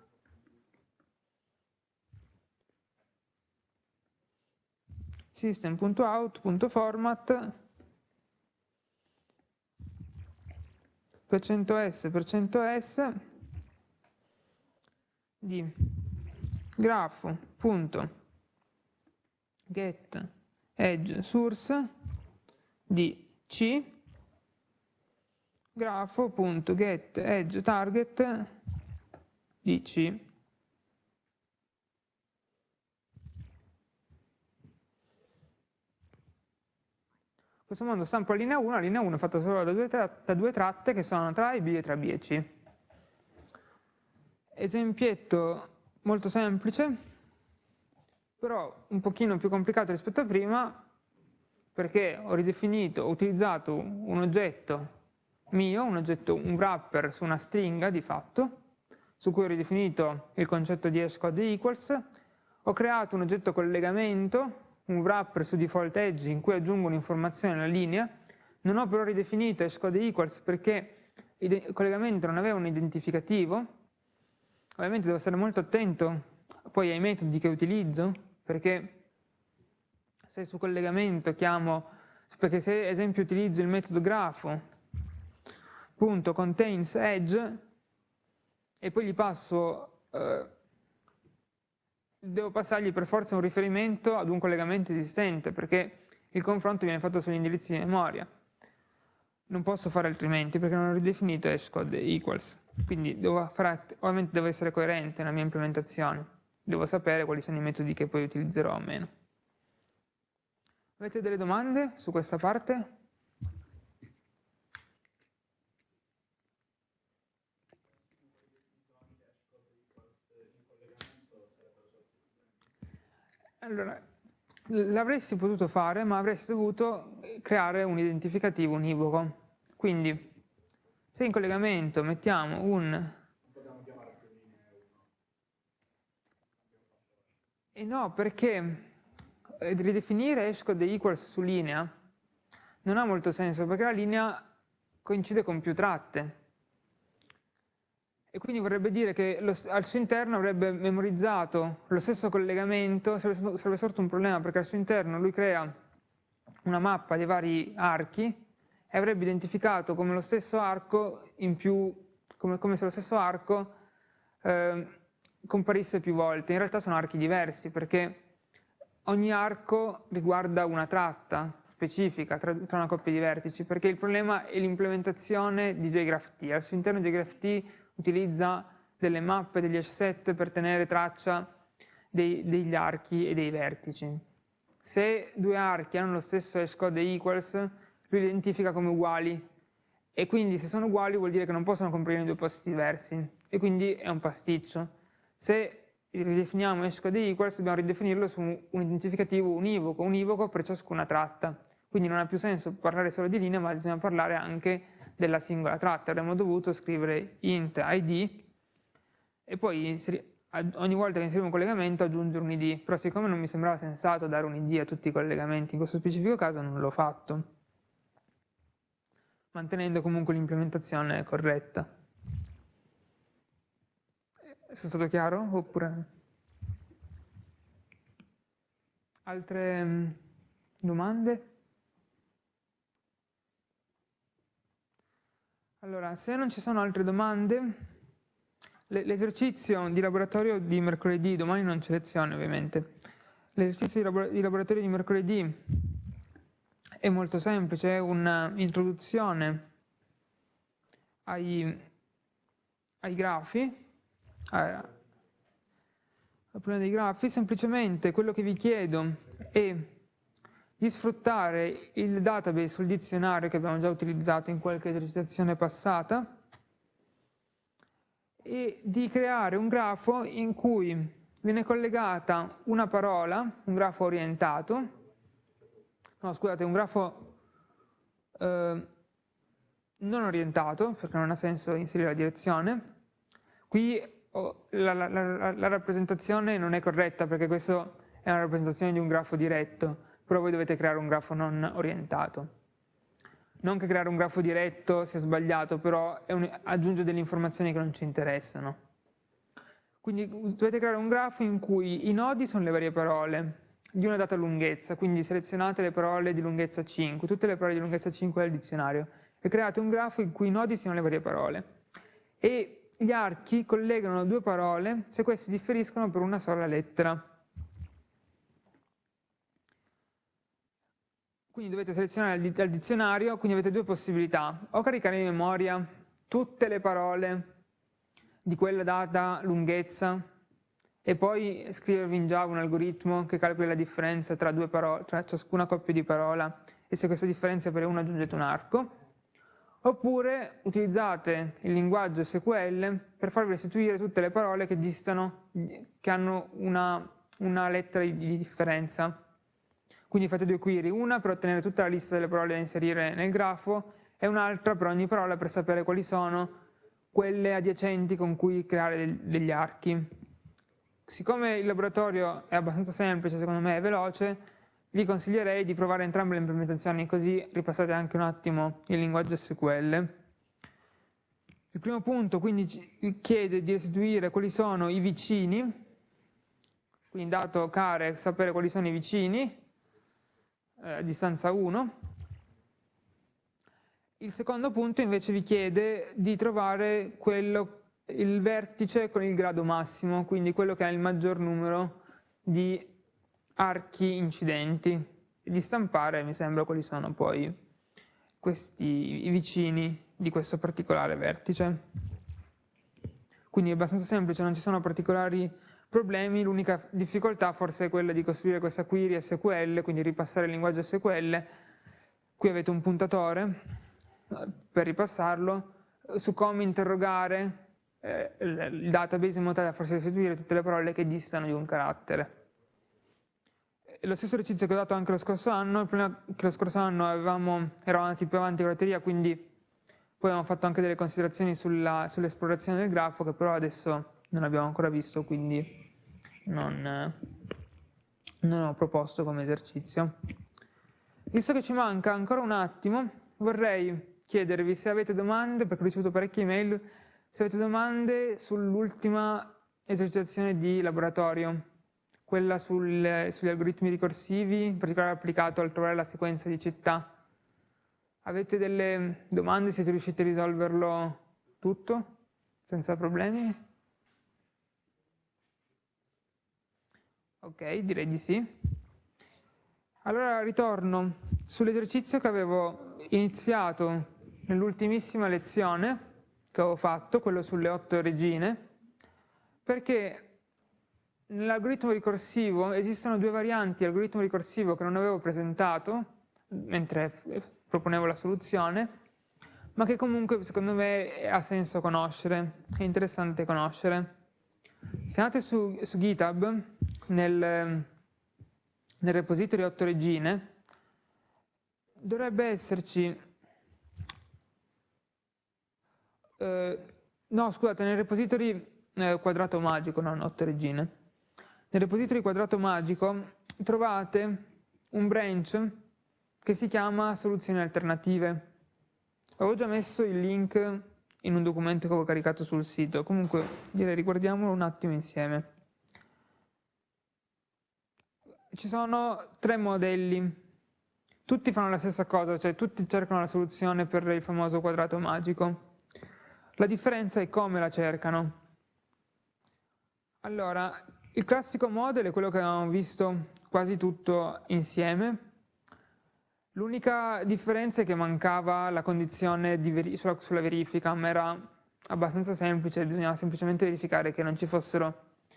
system.out.format %s %s di grafo.get edge source di c grafo.get edge target di c questo modo stampo la linea 1, la linea 1 è fatta solo da due, da due tratte che sono tra A e B e tra B e C. Esempietto molto semplice, però un pochino più complicato rispetto a prima, perché ho ridefinito, ho utilizzato un oggetto mio, un oggetto, un wrapper su una stringa di fatto, su cui ho ridefinito il concetto di hashcode equals, ho creato un oggetto collegamento un wrapper su default edge in cui aggiungo un'informazione alla linea, non ho però ridefinito hashcode equals perché il collegamento non aveva un identificativo, ovviamente devo stare molto attento poi ai metodi che utilizzo, perché se su collegamento chiamo, perché se ad esempio utilizzo il metodo grafo, punto contains edge, e poi gli passo eh, devo passargli per forza un riferimento ad un collegamento esistente, perché il confronto viene fatto sugli indirizzi di memoria. Non posso fare altrimenti, perché non ho ridefinito hashcode equals. Quindi devo fare, ovviamente devo essere coerente nella mia implementazione. Devo sapere quali sono i metodi che poi utilizzerò o meno. Avete delle domande su questa parte? Allora, l'avresti potuto fare, ma avresti dovuto creare un identificativo univoco. Quindi, se in collegamento mettiamo un... E eh no, perché ridefinire hashcode equals su linea non ha molto senso, perché la linea coincide con più tratte. E quindi vorrebbe dire che lo, al suo interno avrebbe memorizzato lo stesso collegamento, sarebbe, sarebbe sorto un problema perché al suo interno lui crea una mappa dei vari archi e avrebbe identificato come lo stesso arco in più, come, come se lo stesso arco eh, comparisse più volte. In realtà sono archi diversi perché ogni arco riguarda una tratta specifica tra, tra una coppia di vertici perché il problema è l'implementazione di JGraphT. Al suo interno JGraphT utilizza delle mappe, degli asset per tenere traccia dei, degli archi e dei vertici. Se due archi hanno lo stesso hashcode equals, lui li identifica come uguali e quindi se sono uguali vuol dire che non possono comprire in due posti diversi e quindi è un pasticcio. Se ridefiniamo hashcode equals dobbiamo ridefinirlo su un identificativo univoco, univoco per ciascuna tratta. Quindi non ha più senso parlare solo di linea, ma bisogna parlare anche della singola tratta, avremmo dovuto scrivere int id e poi ogni volta che inseriamo un collegamento aggiungere un id, però siccome non mi sembrava sensato dare un id a tutti i collegamenti, in questo specifico caso non l'ho fatto, mantenendo comunque l'implementazione corretta. Sono stato chiaro? Oppure... Altre mm, domande? Allora, se non ci sono altre domande, l'esercizio di laboratorio di mercoledì, domani non c'è lezione ovviamente, l'esercizio di laboratorio di mercoledì è molto semplice, è un'introduzione ai, ai grafi, al problema dei grafi, semplicemente quello che vi chiedo è di sfruttare il database sul dizionario che abbiamo già utilizzato in qualche esercitazione passata e di creare un grafo in cui viene collegata una parola, un grafo orientato, no scusate, un grafo eh, non orientato, perché non ha senso inserire la direzione. Qui oh, la, la, la, la rappresentazione non è corretta perché questa è una rappresentazione di un grafo diretto, però voi dovete creare un grafo non orientato. Non che creare un grafo diretto sia sbagliato, però un, aggiunge delle informazioni che non ci interessano. Quindi dovete creare un grafo in cui i nodi sono le varie parole di una data lunghezza, quindi selezionate le parole di lunghezza 5, tutte le parole di lunghezza 5 del dizionario, e create un grafo in cui i nodi siano le varie parole. E gli archi collegano due parole se queste differiscono per una sola lettera. Quindi dovete selezionare dal dizionario, quindi avete due possibilità, o caricare in memoria tutte le parole di quella data lunghezza e poi scrivervi in Java un algoritmo che calcoli la differenza tra, parole, tra ciascuna coppia di parola e se questa differenza per una aggiungete un arco, oppure utilizzate il linguaggio SQL per farvi restituire tutte le parole che distano, che hanno una, una lettera di differenza quindi fate due query, una per ottenere tutta la lista delle parole da inserire nel grafo e un'altra per ogni parola per sapere quali sono quelle adiacenti con cui creare degli archi. Siccome il laboratorio è abbastanza semplice, secondo me è veloce, vi consiglierei di provare entrambe le implementazioni così ripassate anche un attimo il linguaggio SQL. Il primo punto quindi chiede di restituire quali sono i vicini, quindi dato care sapere quali sono i vicini, eh, distanza 1. Il secondo punto invece vi chiede di trovare quello, il vertice con il grado massimo, quindi quello che ha il maggior numero di archi incidenti, e di stampare, mi sembra, quali sono poi questi, i vicini di questo particolare vertice. Quindi è abbastanza semplice, non ci sono particolari problemi, l'unica difficoltà forse è quella di costruire questa query SQL, quindi ripassare il linguaggio SQL, qui avete un puntatore eh, per ripassarlo, su come interrogare eh, il database in modo tale da farsi restituire tutte le parole che distano di un carattere. Lo stesso esercizio che ho dato anche lo scorso anno, il problema è che lo scorso anno avevamo, eravamo andati più avanti con la teoria, quindi poi abbiamo fatto anche delle considerazioni sull'esplorazione sull del grafo, che però adesso non abbiamo ancora visto, quindi non, non ho proposto come esercizio. Visto che ci manca ancora un attimo, vorrei chiedervi se avete domande, perché ho ricevuto parecchie email, se avete domande sull'ultima esercitazione di laboratorio, quella sul, sugli algoritmi ricorsivi, in particolare applicato al trovare la sequenza di città. Avete delle domande? Siete riusciti a risolverlo tutto senza problemi? Ok, direi di sì. Allora ritorno sull'esercizio che avevo iniziato nell'ultimissima lezione che avevo fatto, quello sulle otto regine, perché nell'algoritmo ricorsivo esistono due varianti di ricorsivo che non avevo presentato mentre proponevo la soluzione, ma che comunque secondo me ha senso conoscere, è interessante conoscere. Se andate su, su GitHub, nel, nel repository 8 regine, dovrebbe esserci, eh, no scusate, nel repository eh, quadrato magico, non 8 regine, nel repository quadrato magico trovate un branch che si chiama soluzioni alternative. Avevo già messo il link in un documento che avevo caricato sul sito, comunque direi riguardiamolo un attimo insieme. Ci sono tre modelli, tutti fanno la stessa cosa, cioè tutti cercano la soluzione per il famoso quadrato magico. La differenza è come la cercano. Allora, il classico model è quello che abbiamo visto quasi tutto insieme, L'unica differenza è che mancava la condizione veri sulla, sulla, verifica, ma era abbastanza semplice, bisognava semplicemente verificare che non ci fossero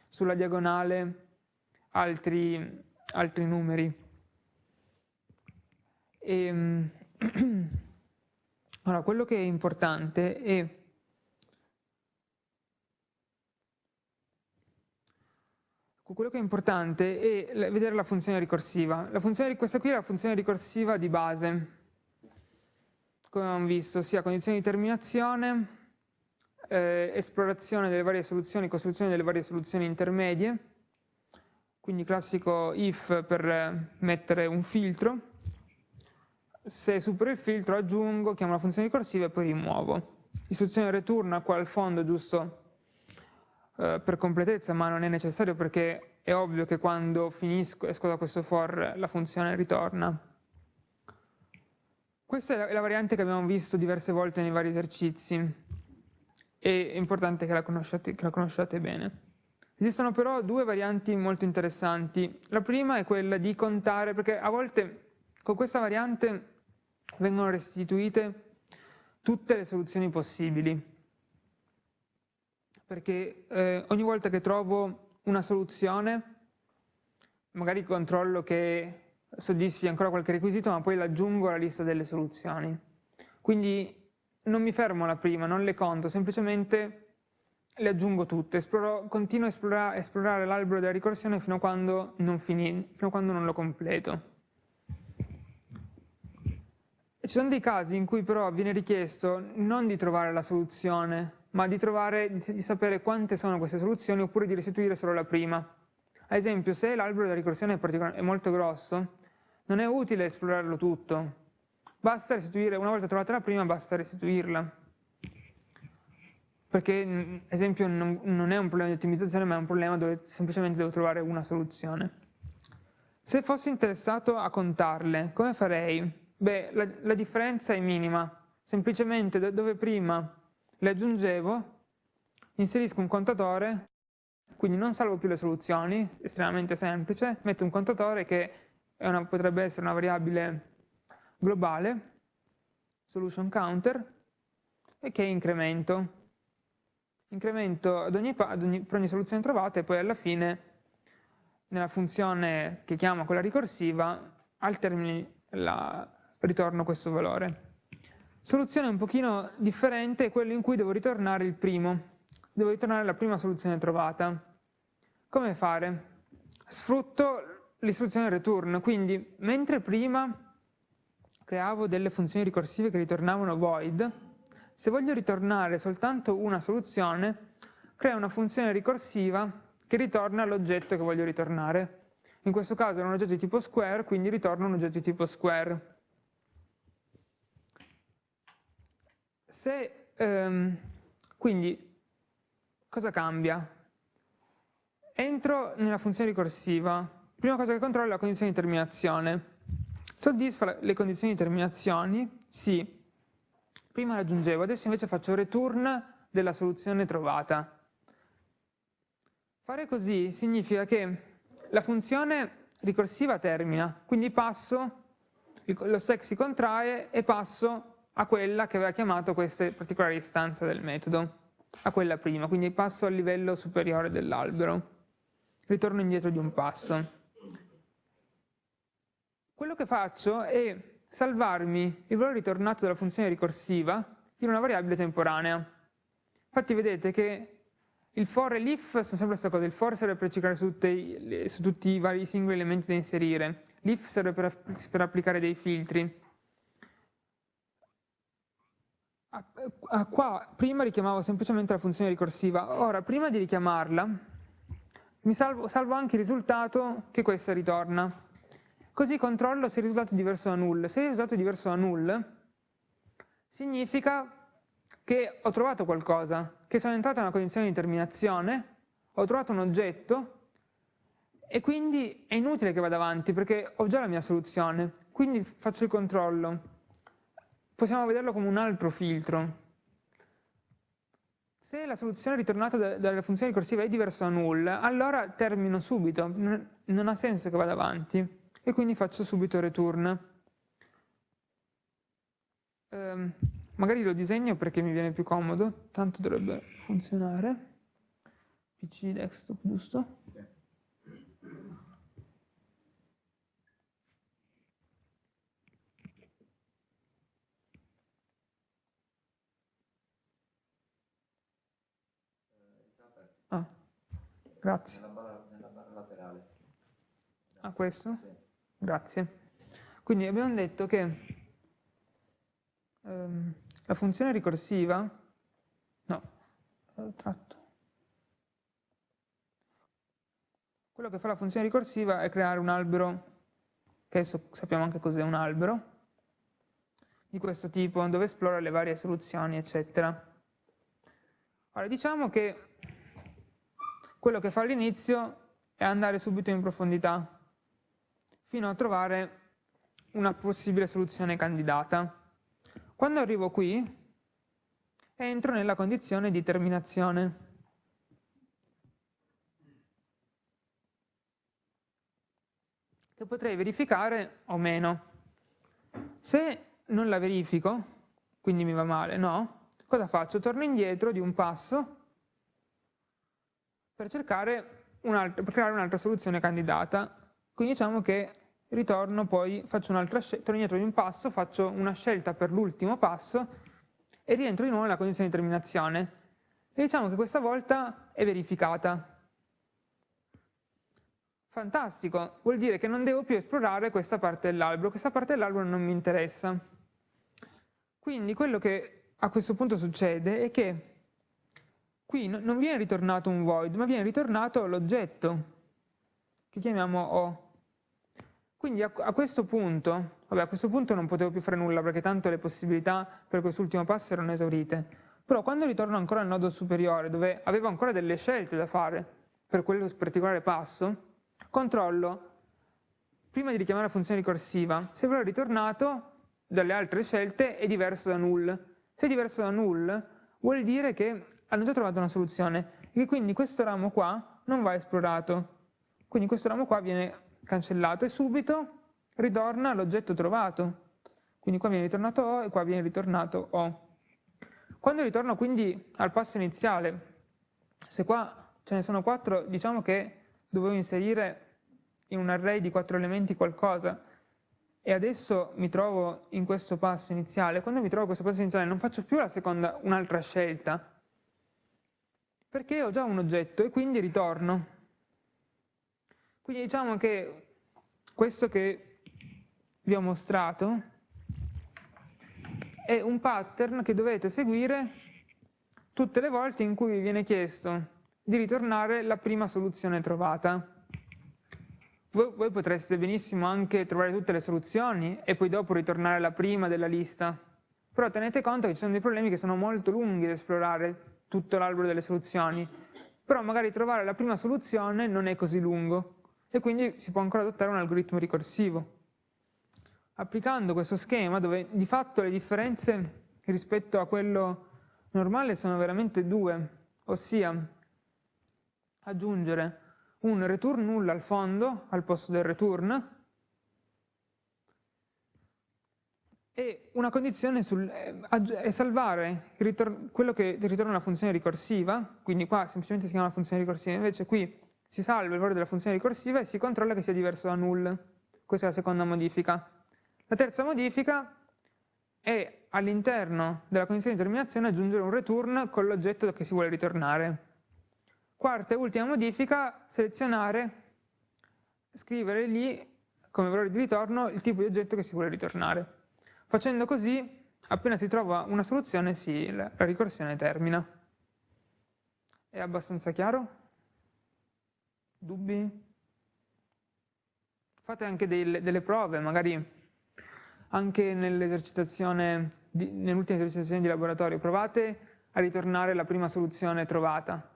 sulla diagonale altri, altri numeri. E, ehm, allora, quello che è importante è quello che è importante è vedere la funzione ricorsiva. La funzione, questa qui è la funzione ricorsiva di base, come abbiamo visto, sia condizione di terminazione, eh, esplorazione delle varie soluzioni, costruzione delle varie soluzioni intermedie, quindi classico if per mettere un filtro, se supero il filtro aggiungo, chiamo la funzione ricorsiva e poi rimuovo. Istruzione return qua al fondo giusto eh, per completezza, ma non è necessario perché è ovvio che quando finisco, esco da questo for, la funzione ritorna. Questa è la variante che abbiamo visto diverse volte nei vari esercizi, è importante che la conosciate, che la conosciate bene. Esistono però due varianti molto interessanti. La prima è quella di contare, perché a volte con questa variante vengono restituite tutte le soluzioni possibili perché eh, ogni volta che trovo una soluzione, magari controllo che soddisfi ancora qualche requisito, ma poi l'aggiungo alla lista delle soluzioni. Quindi non mi fermo alla prima, non le conto, semplicemente le aggiungo tutte, esploro, continuo a esplorare, esplorare l'albero della ricorsione fino a, quando non fini, fino a quando non lo completo. Ci sono dei casi in cui però viene richiesto non di trovare la soluzione, ma di, trovare, di sapere quante sono queste soluzioni oppure di restituire solo la prima. Ad esempio, se l'albero della ricorsione è, è molto grosso, non è utile esplorarlo tutto. Basta restituire, una volta trovata la prima, basta restituirla. Perché, ad esempio, non, non è un problema di ottimizzazione, ma è un problema dove semplicemente devo trovare una soluzione. Se fossi interessato a contarle, come farei? Beh, la, la differenza è minima. Semplicemente dove prima le aggiungevo, inserisco un contatore, quindi non salvo più le soluzioni, estremamente semplice, metto un contatore che una, potrebbe essere una variabile globale, solution counter, e che incremento. Incremento ad ogni, ad ogni, per ogni soluzione trovata e poi alla fine, nella funzione che chiamo quella ricorsiva, al termine la, ritorno questo valore. Soluzione un pochino differente è quella in cui devo ritornare il primo, devo ritornare la prima soluzione trovata. Come fare? Sfrutto l'istruzione return, quindi mentre prima creavo delle funzioni ricorsive che ritornavano void, se voglio ritornare soltanto una soluzione, creo una funzione ricorsiva che ritorna l'oggetto che voglio ritornare. In questo caso è un oggetto di tipo square, quindi ritorno un oggetto di tipo square. Se, ehm, quindi cosa cambia? Entro nella funzione ricorsiva, prima cosa che controllo è la condizione di terminazione. Soddisfa le condizioni di terminazione? Sì. Prima raggiungevo, adesso invece faccio return della soluzione trovata. Fare così significa che la funzione ricorsiva termina, quindi passo, lo stack si contrae e passo a quella che aveva chiamato questa particolare istanza del metodo, a quella prima, quindi passo al livello superiore dell'albero, ritorno indietro di un passo. Quello che faccio è salvarmi il valore ritornato dalla funzione ricorsiva in una variabile temporanea. Infatti vedete che il for e l'if sono sempre la stessa cosa, il for serve per cercare su, tutti, su tutti i vari singoli elementi da inserire, l'if serve per, per applicare dei filtri. Qua prima richiamavo semplicemente la funzione ricorsiva, ora prima di richiamarla mi salvo, salvo anche il risultato che questa ritorna, così controllo se il risultato è diverso da null. Se il risultato è diverso da null, significa che ho trovato qualcosa, che sono entrato in una condizione di terminazione, ho trovato un oggetto e quindi è inutile che vada avanti perché ho già la mia soluzione, quindi faccio il controllo. Possiamo vederlo come un altro filtro. Se la soluzione ritornata dalla funzione ricorsiva è diversa da null, allora termino subito, non ha senso che vada avanti e quindi faccio subito return. Um, magari lo disegno perché mi viene più comodo, tanto dovrebbe funzionare. PC desktop, giusto? Sì. Ah, grazie. Nella barra, nella barra laterale. Ah, questo? Sì. Grazie. Quindi abbiamo detto che ehm, la funzione ricorsiva, no, tratto. Quello che fa la funzione ricorsiva è creare un albero, che adesso sappiamo anche cos'è un albero, di questo tipo, dove esplora le varie soluzioni, eccetera. Ora, diciamo che quello che fa all'inizio è andare subito in profondità, fino a trovare una possibile soluzione candidata. Quando arrivo qui, entro nella condizione di terminazione. che potrei verificare o meno. Se non la verifico, quindi mi va male, no? Cosa faccio? Torno indietro di un passo per cercare un per creare un'altra soluzione candidata. Quindi diciamo che ritorno poi, faccio un'altra scelta, torno indietro di un passo, faccio una scelta per l'ultimo passo e rientro di nuovo nella condizione di terminazione. E diciamo che questa volta è verificata. Fantastico, vuol dire che non devo più esplorare questa parte dell'albero, questa parte dell'albero non mi interessa. Quindi quello che a questo punto succede è che qui non viene ritornato un void, ma viene ritornato l'oggetto, che chiamiamo O. Quindi a, a, questo punto, vabbè, a questo punto non potevo più fare nulla perché tanto le possibilità per quest'ultimo passo erano esaurite. Però quando ritorno ancora al nodo superiore, dove avevo ancora delle scelte da fare per quello particolare passo, controllo, prima di richiamare la funzione ricorsiva, se quello ritornato dalle altre scelte è diverso da null. Se è diverso da null, vuol dire che hanno già trovato una soluzione e quindi questo ramo qua non va esplorato. Quindi questo ramo qua viene cancellato e subito ritorna l'oggetto trovato. Quindi qua viene ritornato O e qua viene ritornato O. Quando ritorno quindi al passo iniziale, se qua ce ne sono quattro, diciamo che dovevo inserire in un array di quattro elementi qualcosa e adesso mi trovo in questo passo iniziale, quando mi trovo in questo passo iniziale non faccio più la seconda, un'altra scelta, perché ho già un oggetto e quindi ritorno. Quindi diciamo che questo che vi ho mostrato è un pattern che dovete seguire tutte le volte in cui vi viene chiesto di ritornare la prima soluzione trovata. Voi, voi, potreste benissimo anche trovare tutte le soluzioni e poi dopo ritornare la prima della lista, però tenete conto che ci sono dei problemi che sono molto lunghi da esplorare tutto l'albero delle soluzioni. Però magari trovare la prima soluzione non è così lungo e quindi si può ancora adottare un algoritmo ricorsivo. Applicando questo schema dove di fatto le differenze rispetto a quello normale sono veramente due, ossia aggiungere un return null al fondo al posto del return e una condizione sul, eh, è salvare quello che ritorna una funzione ricorsiva, quindi qua semplicemente si chiama funzione ricorsiva, invece qui si salva il valore della funzione ricorsiva e si controlla che sia diverso da null. Questa è la seconda modifica. La terza modifica è all'interno della condizione di terminazione aggiungere un return con l'oggetto che si vuole ritornare. Quarta e ultima modifica, selezionare, scrivere lì come valore di ritorno il tipo di oggetto che si vuole ritornare. Facendo così, appena si trova una soluzione, si, la ricorsione termina. È abbastanza chiaro? Dubbi? Fate anche dei, delle prove, magari anche nell'esercitazione, nell'ultima esercitazione di laboratorio, provate a ritornare la prima soluzione trovata.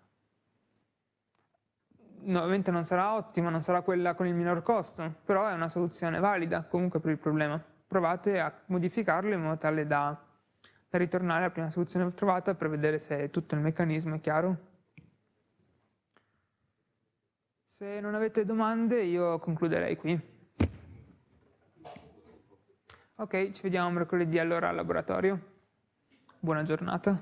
No, ovviamente non sarà ottima, non sarà quella con il minor costo, però è una soluzione valida comunque per il problema provate a modificarlo in modo tale da, da ritornare alla prima soluzione trovata per vedere se tutto il meccanismo è chiaro. Se non avete domande io concluderei qui. Ok, ci vediamo mercoledì allora al laboratorio. Buona giornata.